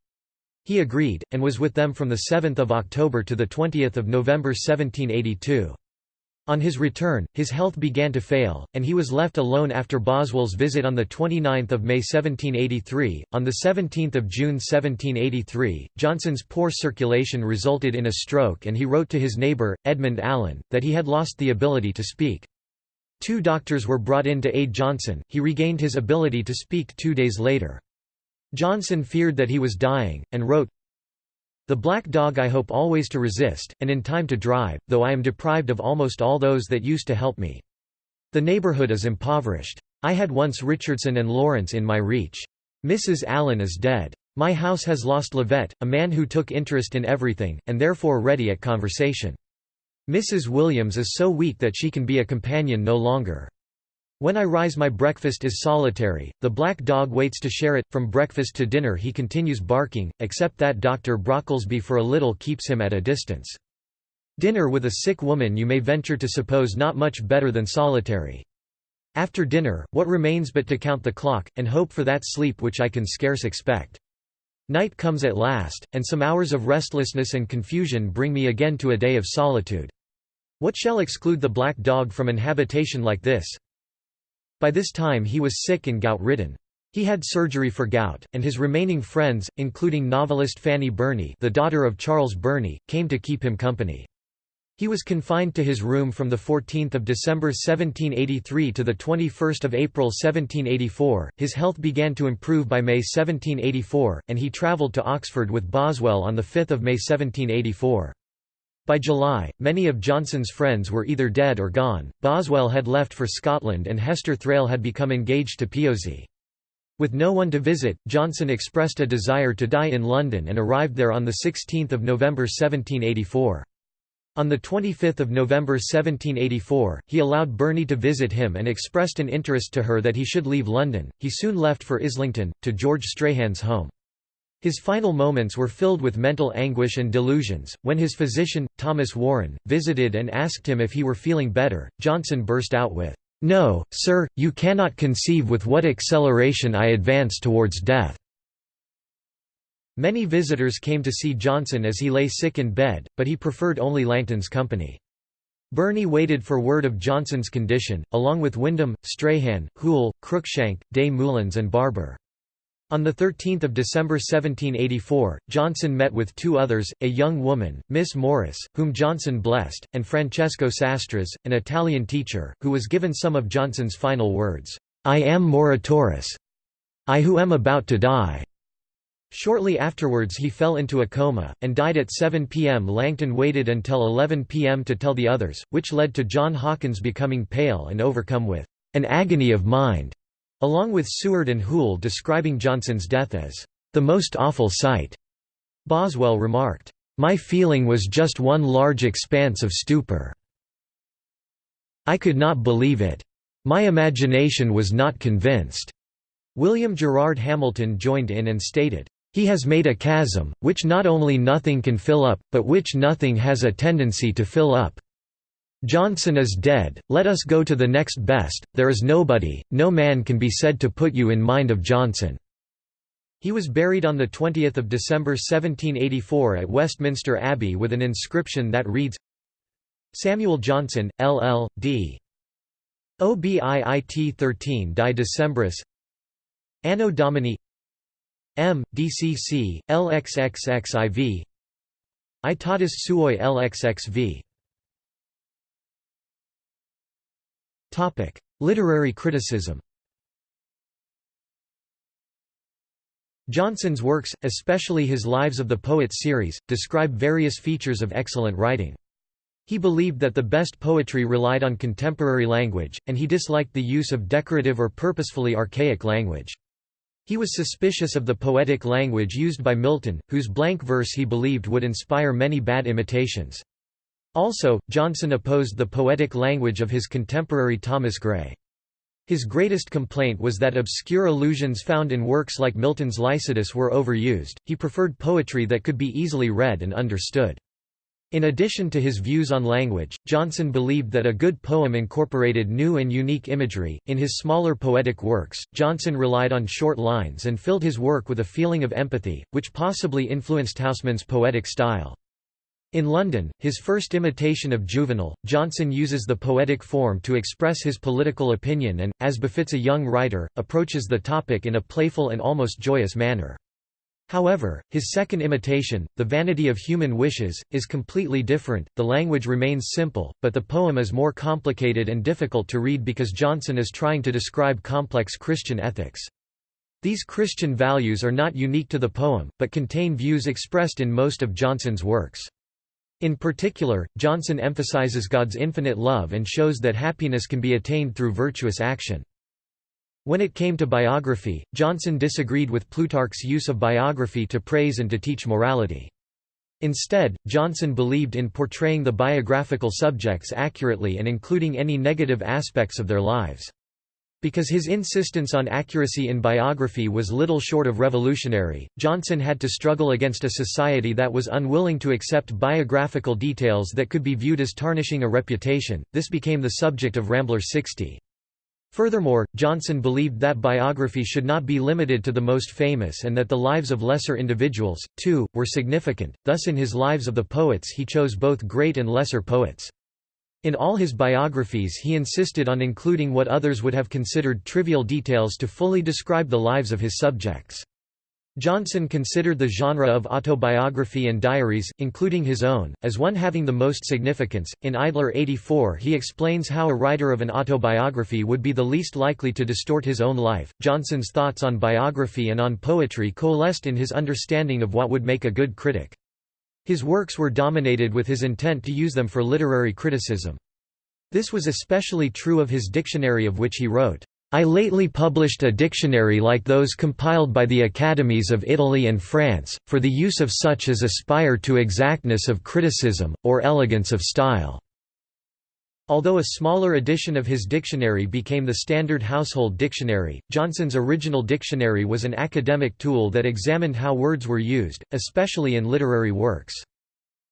He agreed, and was with them from 7 October to 20 November 1782. On his return, his health began to fail, and he was left alone after Boswell's visit on 29 May 1783. On 17 June 1783, Johnson's poor circulation resulted in a stroke and he wrote to his neighbour, Edmund Allen, that he had lost the ability to speak. Two doctors were brought in to aid Johnson, he regained his ability to speak two days later. Johnson feared that he was dying, and wrote, The black dog I hope always to resist, and in time to drive, though I am deprived of almost all those that used to help me. The neighbourhood is impoverished. I had once Richardson and Lawrence in my reach. Mrs. Allen is dead. My house has lost Levett, a man who took interest in everything, and therefore ready at conversation. Mrs. Williams is so weak that she can be a companion no longer. When I rise my breakfast is solitary, the black dog waits to share it, from breakfast to dinner he continues barking, except that Dr. Brocklesby for a little keeps him at a distance. Dinner with a sick woman you may venture to suppose not much better than solitary. After dinner, what remains but to count the clock, and hope for that sleep which I can scarce expect. Night comes at last, and some hours of restlessness and confusion bring me again to a day of solitude. What shall exclude the black dog from an habitation like this? By this time he was sick and gout-ridden. He had surgery for gout, and his remaining friends, including novelist Fanny Burney the daughter of Charles Burney, came to keep him company. He was confined to his room from 14 December 1783 to 21 April 1784, his health began to improve by May 1784, and he travelled to Oxford with Boswell on 5 May 1784. By July, many of Johnson's friends were either dead or gone, Boswell had left for Scotland and Hester Thrale had become engaged to Piozzi. With no one to visit, Johnson expressed a desire to die in London and arrived there on 16 November 1784. On 25 November 1784, he allowed Burney to visit him and expressed an interest to her that he should leave London. He soon left for Islington, to George Strahan's home. His final moments were filled with mental anguish and delusions. When his physician, Thomas Warren, visited and asked him if he were feeling better, Johnson burst out with, No, sir, you cannot conceive with what acceleration I advance towards death. Many visitors came to see Johnson as he lay sick in bed, but he preferred only Langton's company. Burney waited for word of Johnson's condition, along with Windham, Strahan, Hoole, Cruikshank, Des Moulins and Barber. On 13 December 1784, Johnson met with two others, a young woman, Miss Morris, whom Johnson blessed, and Francesco Sastres, an Italian teacher, who was given some of Johnson's final words, "'I am moriturus. I who am about to die.' Shortly afterwards he fell into a coma, and died at 7 p.m. Langton waited until 11 p.m. to tell the others, which led to John Hawkins becoming pale and overcome with "'an agony of mind' Along with Seward and Hoole describing Johnson's death as, "...the most awful sight." Boswell remarked, "...my feeling was just one large expanse of stupor. I could not believe it. My imagination was not convinced." William Gerard Hamilton joined in and stated, "...he has made a chasm, which not only nothing can fill up, but which nothing has a tendency to fill up." Johnson is dead, let us go to the next best, there is nobody, no man can be said to put you in mind of Johnson." He was buried on 20 December 1784 at Westminster Abbey with an inscription that reads, Samuel Johnson, LL.D. OBIIT 13 Die Decembris Anno Domini M. DCC, LXXXIV Aetatis Suae LXXV Literary criticism Johnson's works, especially his Lives of the Poets series, describe various features of excellent writing. He believed that the best poetry relied on contemporary language, and he disliked the use of decorative or purposefully archaic language. He was suspicious of the poetic language used by Milton, whose blank verse he believed would inspire many bad imitations. Also, Johnson opposed the poetic language of his contemporary Thomas Gray. His greatest complaint was that obscure allusions found in works like Milton's Lycidas were overused, he preferred poetry that could be easily read and understood. In addition to his views on language, Johnson believed that a good poem incorporated new and unique imagery. In his smaller poetic works, Johnson relied on short lines and filled his work with a feeling of empathy, which possibly influenced Housman's poetic style. In London, his first imitation of Juvenal, Johnson uses the poetic form to express his political opinion and, as befits a young writer, approaches the topic in a playful and almost joyous manner. However, his second imitation, The Vanity of Human Wishes, is completely different, the language remains simple, but the poem is more complicated and difficult to read because Johnson is trying to describe complex Christian ethics. These Christian values are not unique to the poem, but contain views expressed in most of Johnson's works. In particular, Johnson emphasizes God's infinite love and shows that happiness can be attained through virtuous action. When it came to biography, Johnson disagreed with Plutarch's use of biography to praise and to teach morality. Instead, Johnson believed in portraying the biographical subjects accurately and including any negative aspects of their lives. Because his insistence on accuracy in biography was little short of revolutionary, Johnson had to struggle against a society that was unwilling to accept biographical details that could be viewed as tarnishing a reputation. This became the subject of Rambler 60. Furthermore, Johnson believed that biography should not be limited to the most famous and that the lives of lesser individuals, too, were significant, thus in his Lives of the Poets he chose both great and lesser poets. In all his biographies he insisted on including what others would have considered trivial details to fully describe the lives of his subjects. Johnson considered the genre of autobiography and diaries, including his own, as one having the most significance. In Idler 84, he explains how a writer of an autobiography would be the least likely to distort his own life. Johnson's thoughts on biography and on poetry coalesced in his understanding of what would make a good critic. His works were dominated with his intent to use them for literary criticism. This was especially true of his dictionary of which he wrote, I lately published a dictionary like those compiled by the Academies of Italy and France, for the use of such as aspire to exactness of criticism, or elegance of style." Although a smaller edition of his dictionary became the standard household dictionary, Johnson's original dictionary was an academic tool that examined how words were used, especially in literary works.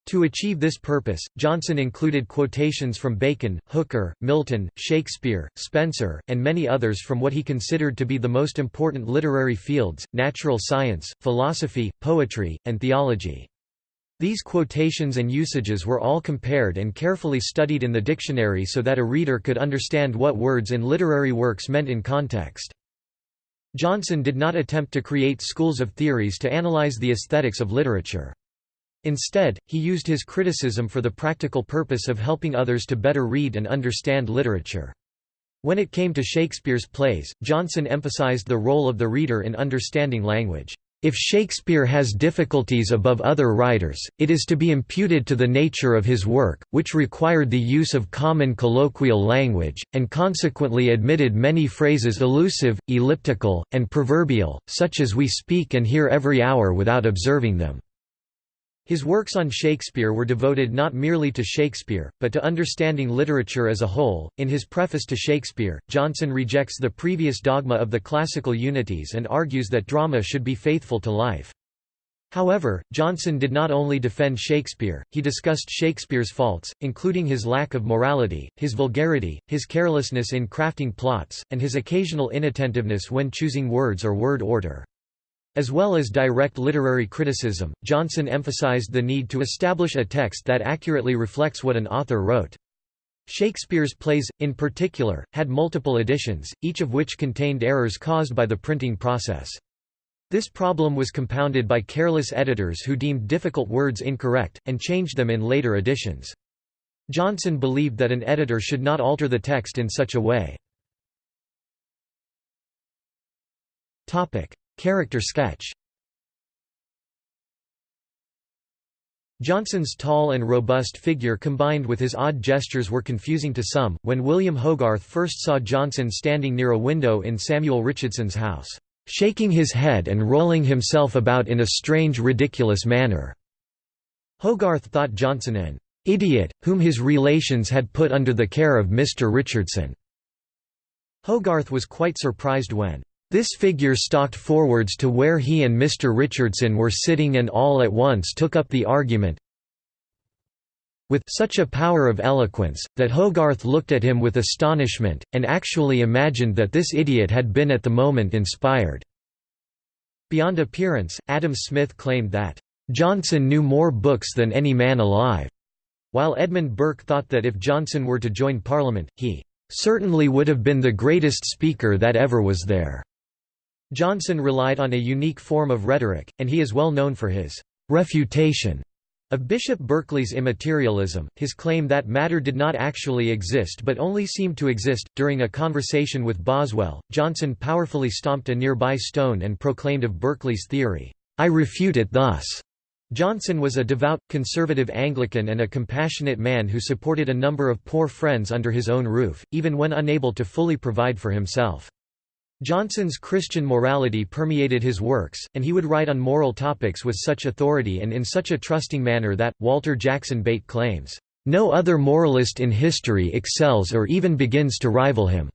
To achieve this purpose, Johnson included quotations from Bacon, Hooker, Milton, Shakespeare, Spenser, and many others from what he considered to be the most important literary fields, natural science, philosophy, poetry, and theology. These quotations and usages were all compared and carefully studied in the dictionary so that a reader could understand what words in literary works meant in context. Johnson did not attempt to create schools of theories to analyze the aesthetics of literature. Instead, he used his criticism for the practical purpose of helping others to better read and understand literature. When it came to Shakespeare's plays, Johnson emphasized the role of the reader in understanding language. If Shakespeare has difficulties above other writers, it is to be imputed to the nature of his work, which required the use of common colloquial language, and consequently admitted many phrases elusive, elliptical, and proverbial, such as we speak and hear every hour without observing them. His works on Shakespeare were devoted not merely to Shakespeare, but to understanding literature as a whole. In his preface to Shakespeare, Johnson rejects the previous dogma of the classical unities and argues that drama should be faithful to life. However, Johnson did not only defend Shakespeare, he discussed Shakespeare's faults, including his lack of morality, his vulgarity, his carelessness in crafting plots, and his occasional inattentiveness when choosing words or word order. As well as direct literary criticism, Johnson emphasized the need to establish a text that accurately reflects what an author wrote. Shakespeare's plays, in particular, had multiple editions, each of which contained errors caused by the printing process. This problem was compounded by careless editors who deemed difficult words incorrect, and changed them in later editions. Johnson believed that an editor should not alter the text in such a way. Character sketch Johnson's tall and robust figure combined with his odd gestures were confusing to some. When William Hogarth first saw Johnson standing near a window in Samuel Richardson's house, shaking his head and rolling himself about in a strange, ridiculous manner, Hogarth thought Johnson an idiot, whom his relations had put under the care of Mr. Richardson. Hogarth was quite surprised when this figure stalked forwards to where he and Mr. Richardson were sitting and all at once took up the argument with such a power of eloquence, that Hogarth looked at him with astonishment, and actually imagined that this idiot had been at the moment inspired." Beyond appearance, Adam Smith claimed that, "...Johnson knew more books than any man alive," while Edmund Burke thought that if Johnson were to join Parliament, he "...certainly would have been the greatest speaker that ever was there." Johnson relied on a unique form of rhetoric, and he is well known for his «refutation» of Bishop Berkeley's immaterialism, his claim that matter did not actually exist but only seemed to exist. During a conversation with Boswell, Johnson powerfully stomped a nearby stone and proclaimed of Berkeley's theory, I refute it thus. Johnson was a devout, conservative Anglican and a compassionate man who supported a number of poor friends under his own roof, even when unable to fully provide for himself. Johnson's Christian morality permeated his works, and he would write on moral topics with such authority and in such a trusting manner that, Walter Jackson Bate claims, "...no other moralist in history excels or even begins to rival him."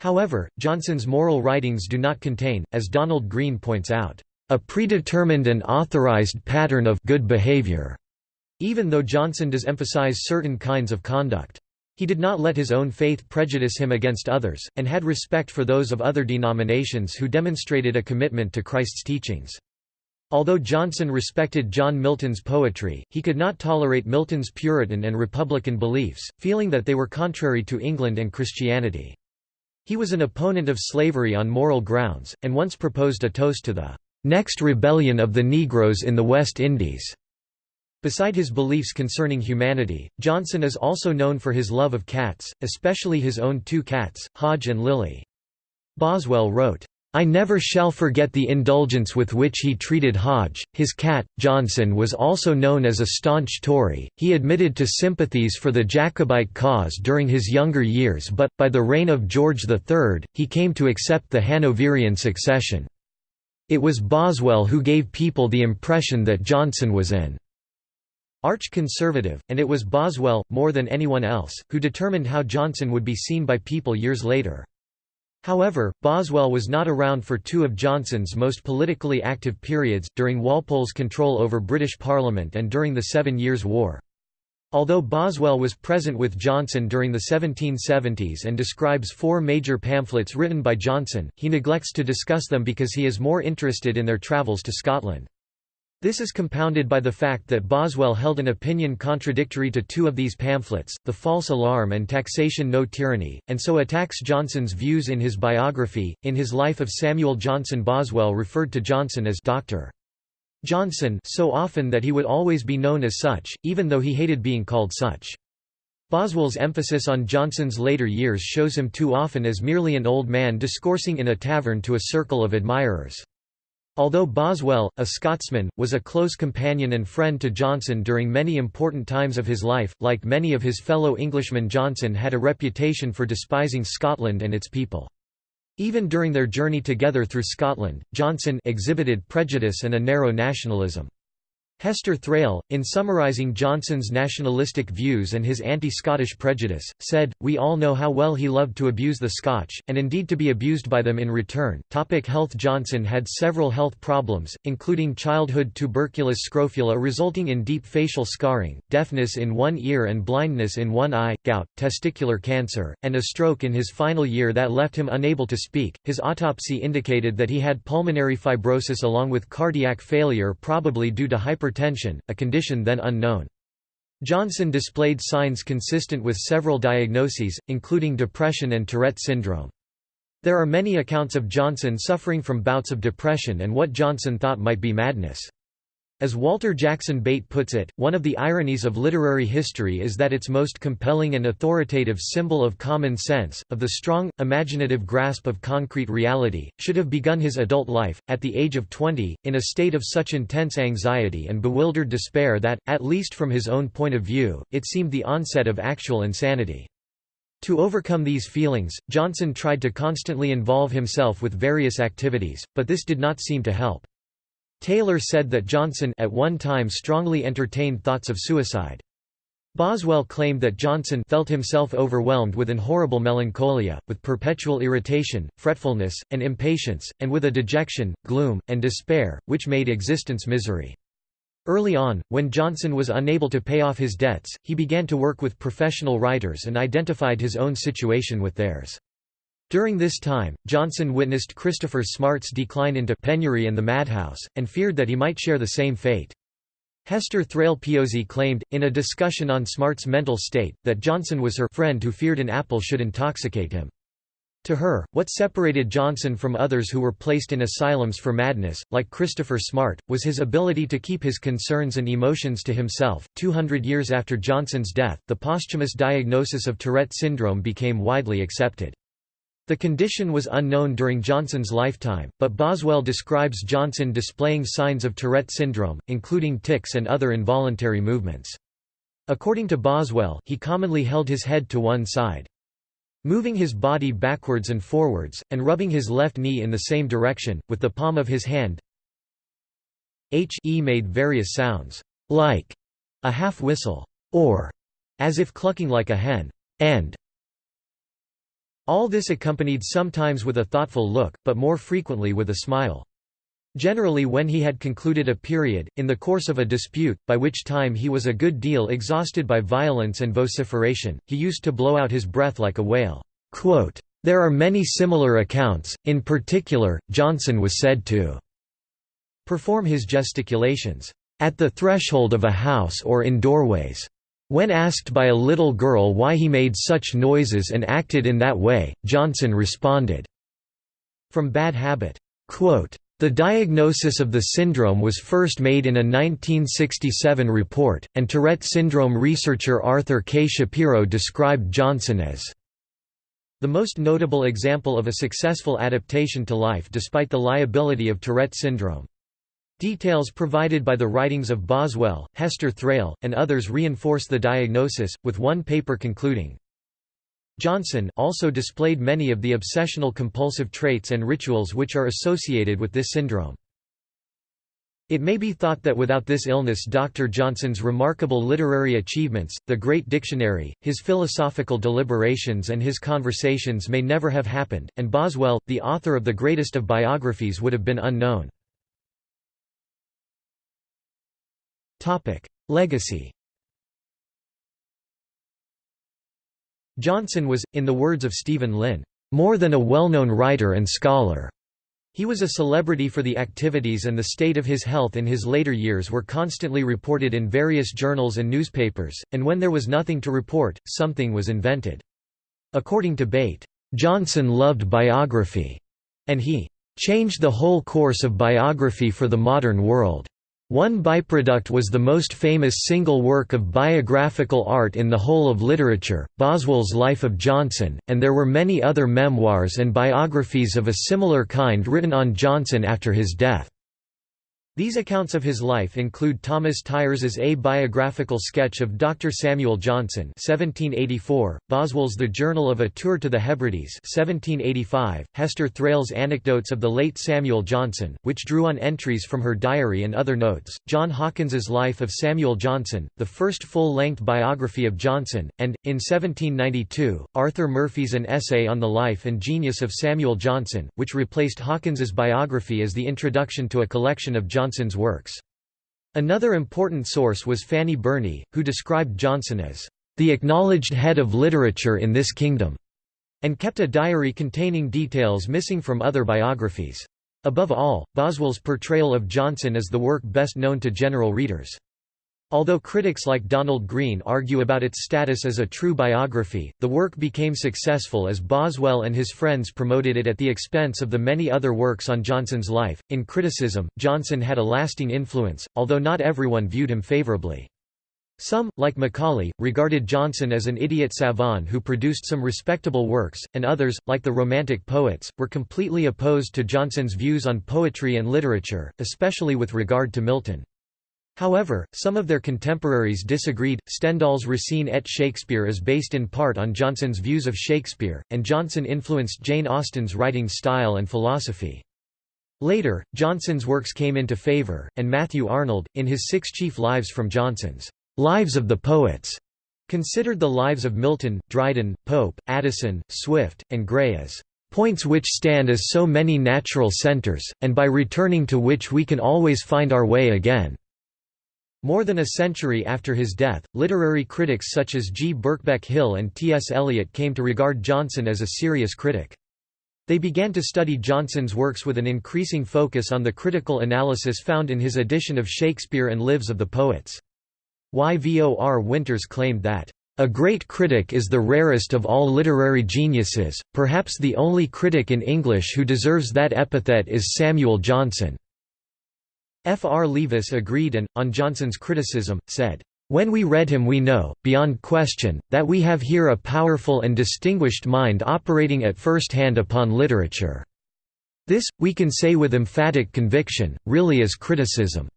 However, Johnson's moral writings do not contain, as Donald Greene points out, "...a predetermined and authorized pattern of good behavior," even though Johnson does emphasize certain kinds of conduct. He did not let his own faith prejudice him against others, and had respect for those of other denominations who demonstrated a commitment to Christ's teachings. Although Johnson respected John Milton's poetry, he could not tolerate Milton's Puritan and Republican beliefs, feeling that they were contrary to England and Christianity. He was an opponent of slavery on moral grounds, and once proposed a toast to the next rebellion of the Negroes in the West Indies. Beside his beliefs concerning humanity, Johnson is also known for his love of cats, especially his own two cats, Hodge and Lily. Boswell wrote, I never shall forget the indulgence with which he treated Hodge. His cat, Johnson was also known as a staunch Tory. He admitted to sympathies for the Jacobite cause during his younger years but, by the reign of George III, he came to accept the Hanoverian succession. It was Boswell who gave people the impression that Johnson was an arch-conservative, and it was Boswell, more than anyone else, who determined how Johnson would be seen by people years later. However, Boswell was not around for two of Johnson's most politically active periods, during Walpole's control over British Parliament and during the Seven Years' War. Although Boswell was present with Johnson during the 1770s and describes four major pamphlets written by Johnson, he neglects to discuss them because he is more interested in their travels to Scotland. This is compounded by the fact that Boswell held an opinion contradictory to two of these pamphlets, The False Alarm and Taxation No Tyranny, and so attacks Johnson's views in his biography. In his life of Samuel Johnson Boswell referred to Johnson as Dr. Johnson so often that he would always be known as such, even though he hated being called such. Boswell's emphasis on Johnson's later years shows him too often as merely an old man discoursing in a tavern to a circle of admirers. Although Boswell, a Scotsman, was a close companion and friend to Johnson during many important times of his life, like many of his fellow Englishmen Johnson had a reputation for despising Scotland and its people. Even during their journey together through Scotland, Johnson exhibited prejudice and a narrow nationalism. Hester Thrale, in summarising Johnson's nationalistic views and his anti-Scottish prejudice, said, We all know how well he loved to abuse the Scotch, and indeed to be abused by them in return. Topic health Johnson had several health problems, including childhood tuberculous scrofula resulting in deep facial scarring, deafness in one ear and blindness in one eye, gout, testicular cancer, and a stroke in his final year that left him unable to speak. His autopsy indicated that he had pulmonary fibrosis along with cardiac failure probably due to hyper hypertension, a condition then unknown. Johnson displayed signs consistent with several diagnoses, including depression and Tourette syndrome. There are many accounts of Johnson suffering from bouts of depression and what Johnson thought might be madness. As Walter Jackson Bate puts it, one of the ironies of literary history is that its most compelling and authoritative symbol of common sense, of the strong, imaginative grasp of concrete reality, should have begun his adult life, at the age of 20, in a state of such intense anxiety and bewildered despair that, at least from his own point of view, it seemed the onset of actual insanity. To overcome these feelings, Johnson tried to constantly involve himself with various activities, but this did not seem to help. Taylor said that Johnson at one time strongly entertained thoughts of suicide. Boswell claimed that Johnson felt himself overwhelmed with an horrible melancholia, with perpetual irritation, fretfulness, and impatience, and with a dejection, gloom, and despair, which made existence misery. Early on, when Johnson was unable to pay off his debts, he began to work with professional writers and identified his own situation with theirs. During this time, Johnson witnessed Christopher Smart's decline into penury and the madhouse, and feared that he might share the same fate. Hester Thrale Piozzi claimed, in a discussion on Smart's mental state, that Johnson was her friend who feared an apple should intoxicate him. To her, what separated Johnson from others who were placed in asylums for madness, like Christopher Smart, was his ability to keep his concerns and emotions to himself. Two hundred years after Johnson's death, the posthumous diagnosis of Tourette syndrome became widely accepted. The condition was unknown during Johnson's lifetime, but Boswell describes Johnson displaying signs of Tourette syndrome, including tics and other involuntary movements. According to Boswell, he commonly held his head to one side. Moving his body backwards and forwards, and rubbing his left knee in the same direction, with the palm of his hand H e made various sounds, like a half whistle, or as if clucking like a hen, and all this accompanied sometimes with a thoughtful look, but more frequently with a smile. Generally when he had concluded a period, in the course of a dispute, by which time he was a good deal exhausted by violence and vociferation, he used to blow out his breath like a whale. There are many similar accounts, in particular, Johnson was said to perform his gesticulations at the threshold of a house or in doorways. When asked by a little girl why he made such noises and acted in that way, Johnson responded, From bad habit. The diagnosis of the syndrome was first made in a 1967 report, and Tourette syndrome researcher Arthur K. Shapiro described Johnson as the most notable example of a successful adaptation to life despite the liability of Tourette syndrome. Details provided by the writings of Boswell, Hester Thrale, and others reinforce the diagnosis, with one paper concluding, Johnson also displayed many of the obsessional compulsive traits and rituals which are associated with this syndrome. It may be thought that without this illness Dr. Johnson's remarkable literary achievements, the Great Dictionary, his philosophical deliberations and his conversations may never have happened, and Boswell, the author of the greatest of biographies would have been unknown. Legacy Johnson was, in the words of Steven Lynn, "...more than a well-known writer and scholar." He was a celebrity for the activities and the state of his health in his later years were constantly reported in various journals and newspapers, and when there was nothing to report, something was invented. According to Bate, "...Johnson loved biography," and he "...changed the whole course of biography for the modern world." One byproduct was the most famous single work of biographical art in the whole of literature, Boswell's Life of Johnson, and there were many other memoirs and biographies of a similar kind written on Johnson after his death. These accounts of his life include Thomas Tyers's A Biographical Sketch of Dr. Samuel Johnson 1784, Boswell's The Journal of a Tour to the Hebrides 1785, Hester Thrale's Anecdotes of the late Samuel Johnson, which drew on entries from her diary and other notes, John Hawkins's Life of Samuel Johnson, the first full-length biography of Johnson, and, in 1792, Arthur Murphy's An Essay on the Life and Genius of Samuel Johnson, which replaced Hawkins's biography as the introduction to a collection of Johnson Johnson's works. Another important source was Fanny Burney, who described Johnson as the acknowledged head of literature in this kingdom, and kept a diary containing details missing from other biographies. Above all, Boswell's portrayal of Johnson is the work best known to general readers. Although critics like Donald Greene argue about its status as a true biography, the work became successful as Boswell and his friends promoted it at the expense of the many other works on Johnson's life. In criticism, Johnson had a lasting influence, although not everyone viewed him favorably. Some, like Macaulay, regarded Johnson as an idiot savant who produced some respectable works, and others, like the Romantic poets, were completely opposed to Johnson's views on poetry and literature, especially with regard to Milton. However, some of their contemporaries disagreed. Stendhal's Racine et Shakespeare is based in part on Johnson's views of Shakespeare, and Johnson influenced Jane Austen's writing style and philosophy. Later, Johnson's works came into favor, and Matthew Arnold, in his Six Chief Lives from Johnson's Lives of the Poets, considered the lives of Milton, Dryden, Pope, Addison, Swift, and Gray as points which stand as so many natural centers, and by returning to which we can always find our way again. More than a century after his death, literary critics such as G. Birkbeck Hill and T. S. Eliot came to regard Johnson as a serious critic. They began to study Johnson's works with an increasing focus on the critical analysis found in his edition of Shakespeare and Lives of the Poets. Yvor Winters claimed that, "...a great critic is the rarest of all literary geniuses, perhaps the only critic in English who deserves that epithet is Samuel Johnson." F. R. Leavis agreed and, on Johnson's criticism, said, "...when we read him we know, beyond question, that we have here a powerful and distinguished mind operating at first hand upon literature. This, we can say with emphatic conviction, really is criticism."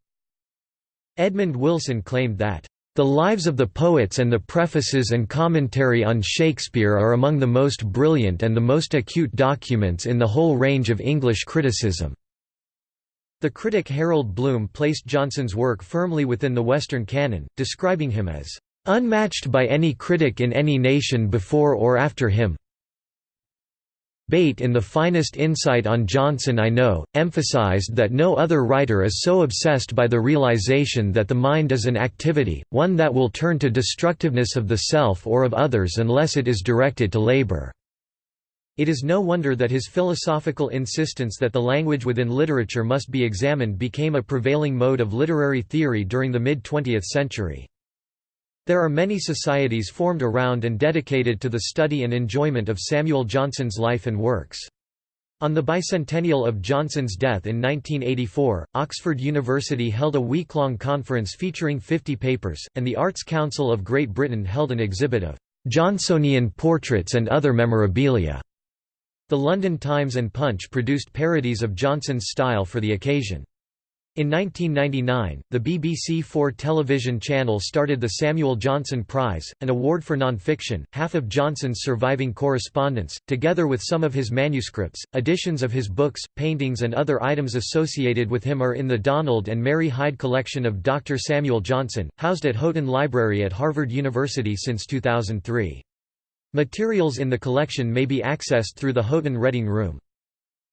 Edmund Wilson claimed that, "...the lives of the poets and the prefaces and commentary on Shakespeare are among the most brilliant and the most acute documents in the whole range of English criticism." The critic Harold Bloom placed Johnson's work firmly within the Western canon, describing him as unmatched by any critic in any nation before or after him. Bate in The Finest Insight on Johnson I Know, emphasized that no other writer is so obsessed by the realization that the mind is an activity, one that will turn to destructiveness of the self or of others unless it is directed to labor. It is no wonder that his philosophical insistence that the language within literature must be examined became a prevailing mode of literary theory during the mid-20th century. There are many societies formed around and dedicated to the study and enjoyment of Samuel Johnson's life and works. On the bicentennial of Johnson's death in 1984, Oxford University held a week-long conference featuring 50 papers, and the Arts Council of Great Britain held an exhibit of Johnsonian portraits and other memorabilia. The London Times and Punch produced parodies of Johnson's style for the occasion. In 1999, the BBC Four television channel started the Samuel Johnson Prize, an award for non-fiction. Half of Johnson's surviving correspondence, together with some of his manuscripts, editions of his books, paintings and other items associated with him are in the Donald and Mary Hyde collection of Dr. Samuel Johnson, housed at Houghton Library at Harvard University since 2003. Materials in the collection may be accessed through the Houghton Reading Room.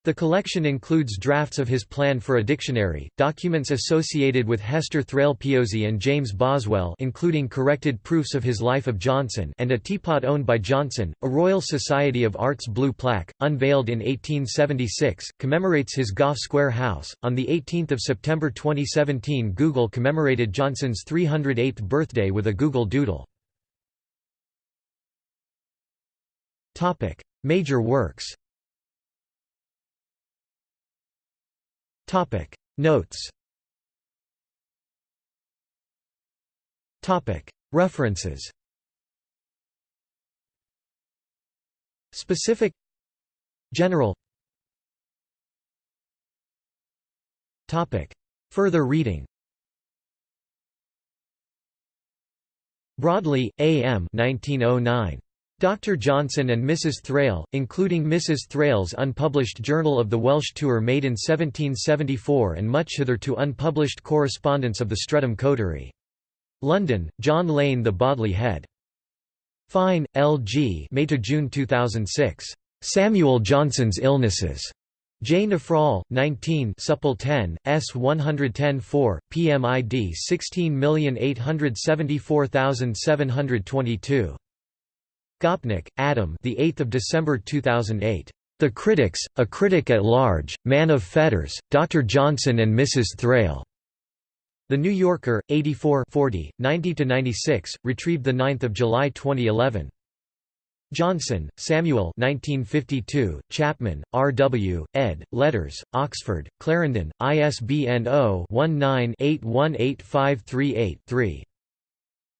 The collection includes drafts of his plan for a dictionary, documents associated with Hester Thrale Piozzi and James Boswell including corrected proofs of his life of Johnson and a teapot owned by Johnson, a Royal Society of Arts blue plaque, unveiled in 1876, commemorates his Gough Square house. On 18 September 2017 Google commemorated Johnson's 308th birthday with a Google Doodle. Topic: Major works. Topic: Notes. Topic: References. Specific General Topic Further reading Broadley, A. M. 1909. Dr. Johnson and Mrs. Thrale, including Mrs. Thrale's unpublished Journal of the Welsh Tour made in 1774 and much hitherto unpublished correspondence of the Streatham Coterie. London, John Lane The Bodley Head. Fine, L. G. May to June 2006. Samuel Johnson's Illnesses. J. Nephrol, 19 Supple 10, S 110-4, PMID 16874722. Gopnik, Adam. The 8th of December 2008. The Critics, A Critic at Large, Man of Fetters, Dr. Johnson and Mrs. Thrale. The New Yorker, 84 40, 90–96, retrieved 9 July 2011. Johnson, Samuel 1952, Chapman, R. W., ed., Letters, Oxford, Clarendon, ISBN 0-19-818538-3.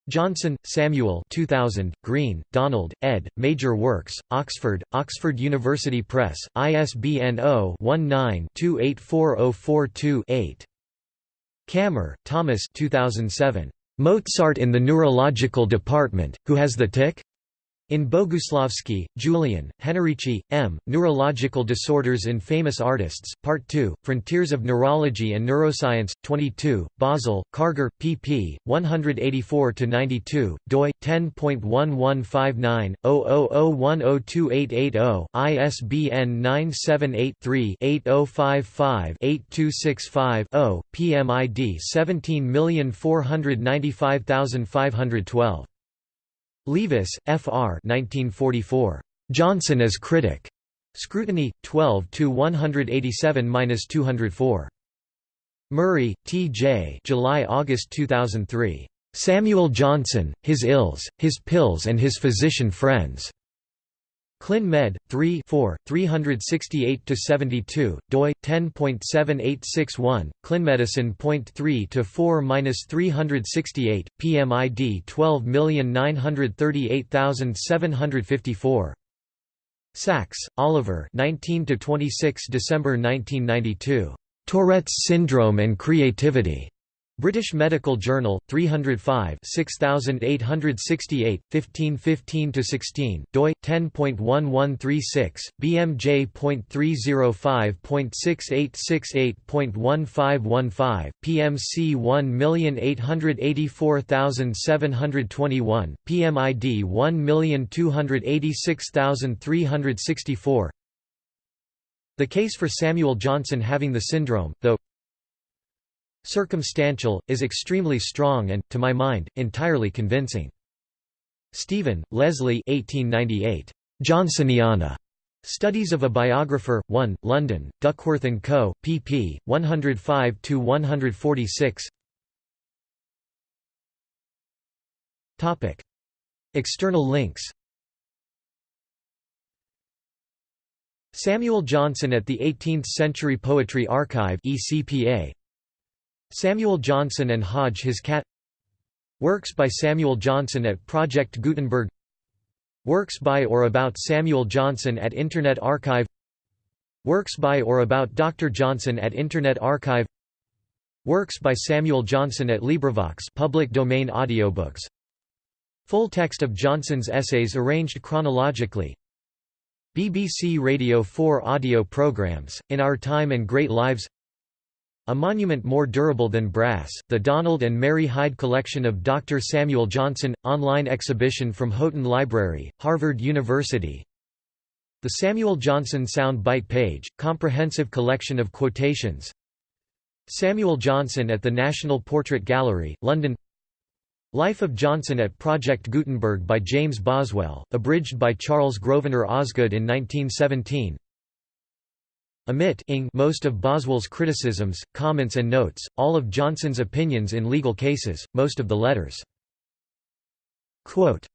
Johnson, Samuel 2000, Greene, Donald, ed., Major Works, Oxford, Oxford University Press, ISBN 0-19-284042-8. Kammer, Thomas 2007. Mozart in the Neurological Department, Who Has the Tic? In Bogousslavsky, Julian, Hennerici, M., Neurological Disorders in Famous Artists, Part 2, Frontiers of Neurology and Neuroscience, 22, Basel, Karger, pp. 184–92, doi, 10.1159-0001028880, ISBN 978-3-8055-8265-0, PMID 17495512. Leavis, F. R. 1944. Johnson as Critic. Scrutiny, 12 to 187–204. Murray, T. J. July–August 2003. Samuel Johnson, His Ills, His Pills and His Physician Friends. Clin Med. 3 4, 368–72, doi, 10.7861, clinmedicine.3–4–368, PMID 12938754. Sacks, Oliver 19–26 December 1992. Tourette's Syndrome and Creativity. British Medical Journal, 305 6868, 1515–16, doi, 10.1136, bmj.305.6868.1515, PMC 1884721, PMID 1286364 The case for Samuel Johnson having the syndrome, though circumstantial, is extremely strong and, to my mind, entirely convincing. Stephen, Leslie 1898. Johnsoniana. Studies of a Biographer, 1, London, Duckworth & Co., pp. 105–146 External links Samuel Johnson at the 18th Century Poetry Archive ECPA Samuel Johnson and Hodge His Cat Works by Samuel Johnson at Project Gutenberg Works by or about Samuel Johnson at Internet Archive Works by or about Dr. Johnson at Internet Archive Works by Samuel Johnson at LibriVox public domain audiobooks Full text of Johnson's essays arranged chronologically BBC Radio 4 audio programs, In Our Time and Great Lives a monument more durable than brass, the Donald and Mary Hyde collection of Dr. Samuel Johnson, online exhibition from Houghton Library, Harvard University. The Samuel Johnson Sound Bite page, comprehensive collection of quotations. Samuel Johnson at the National Portrait Gallery, London Life of Johnson at Project Gutenberg by James Boswell, abridged by Charles Grosvenor Osgood in 1917 Omit most of Boswell's criticisms, comments and notes, all of Johnson's opinions in legal cases, most of the letters. Quote,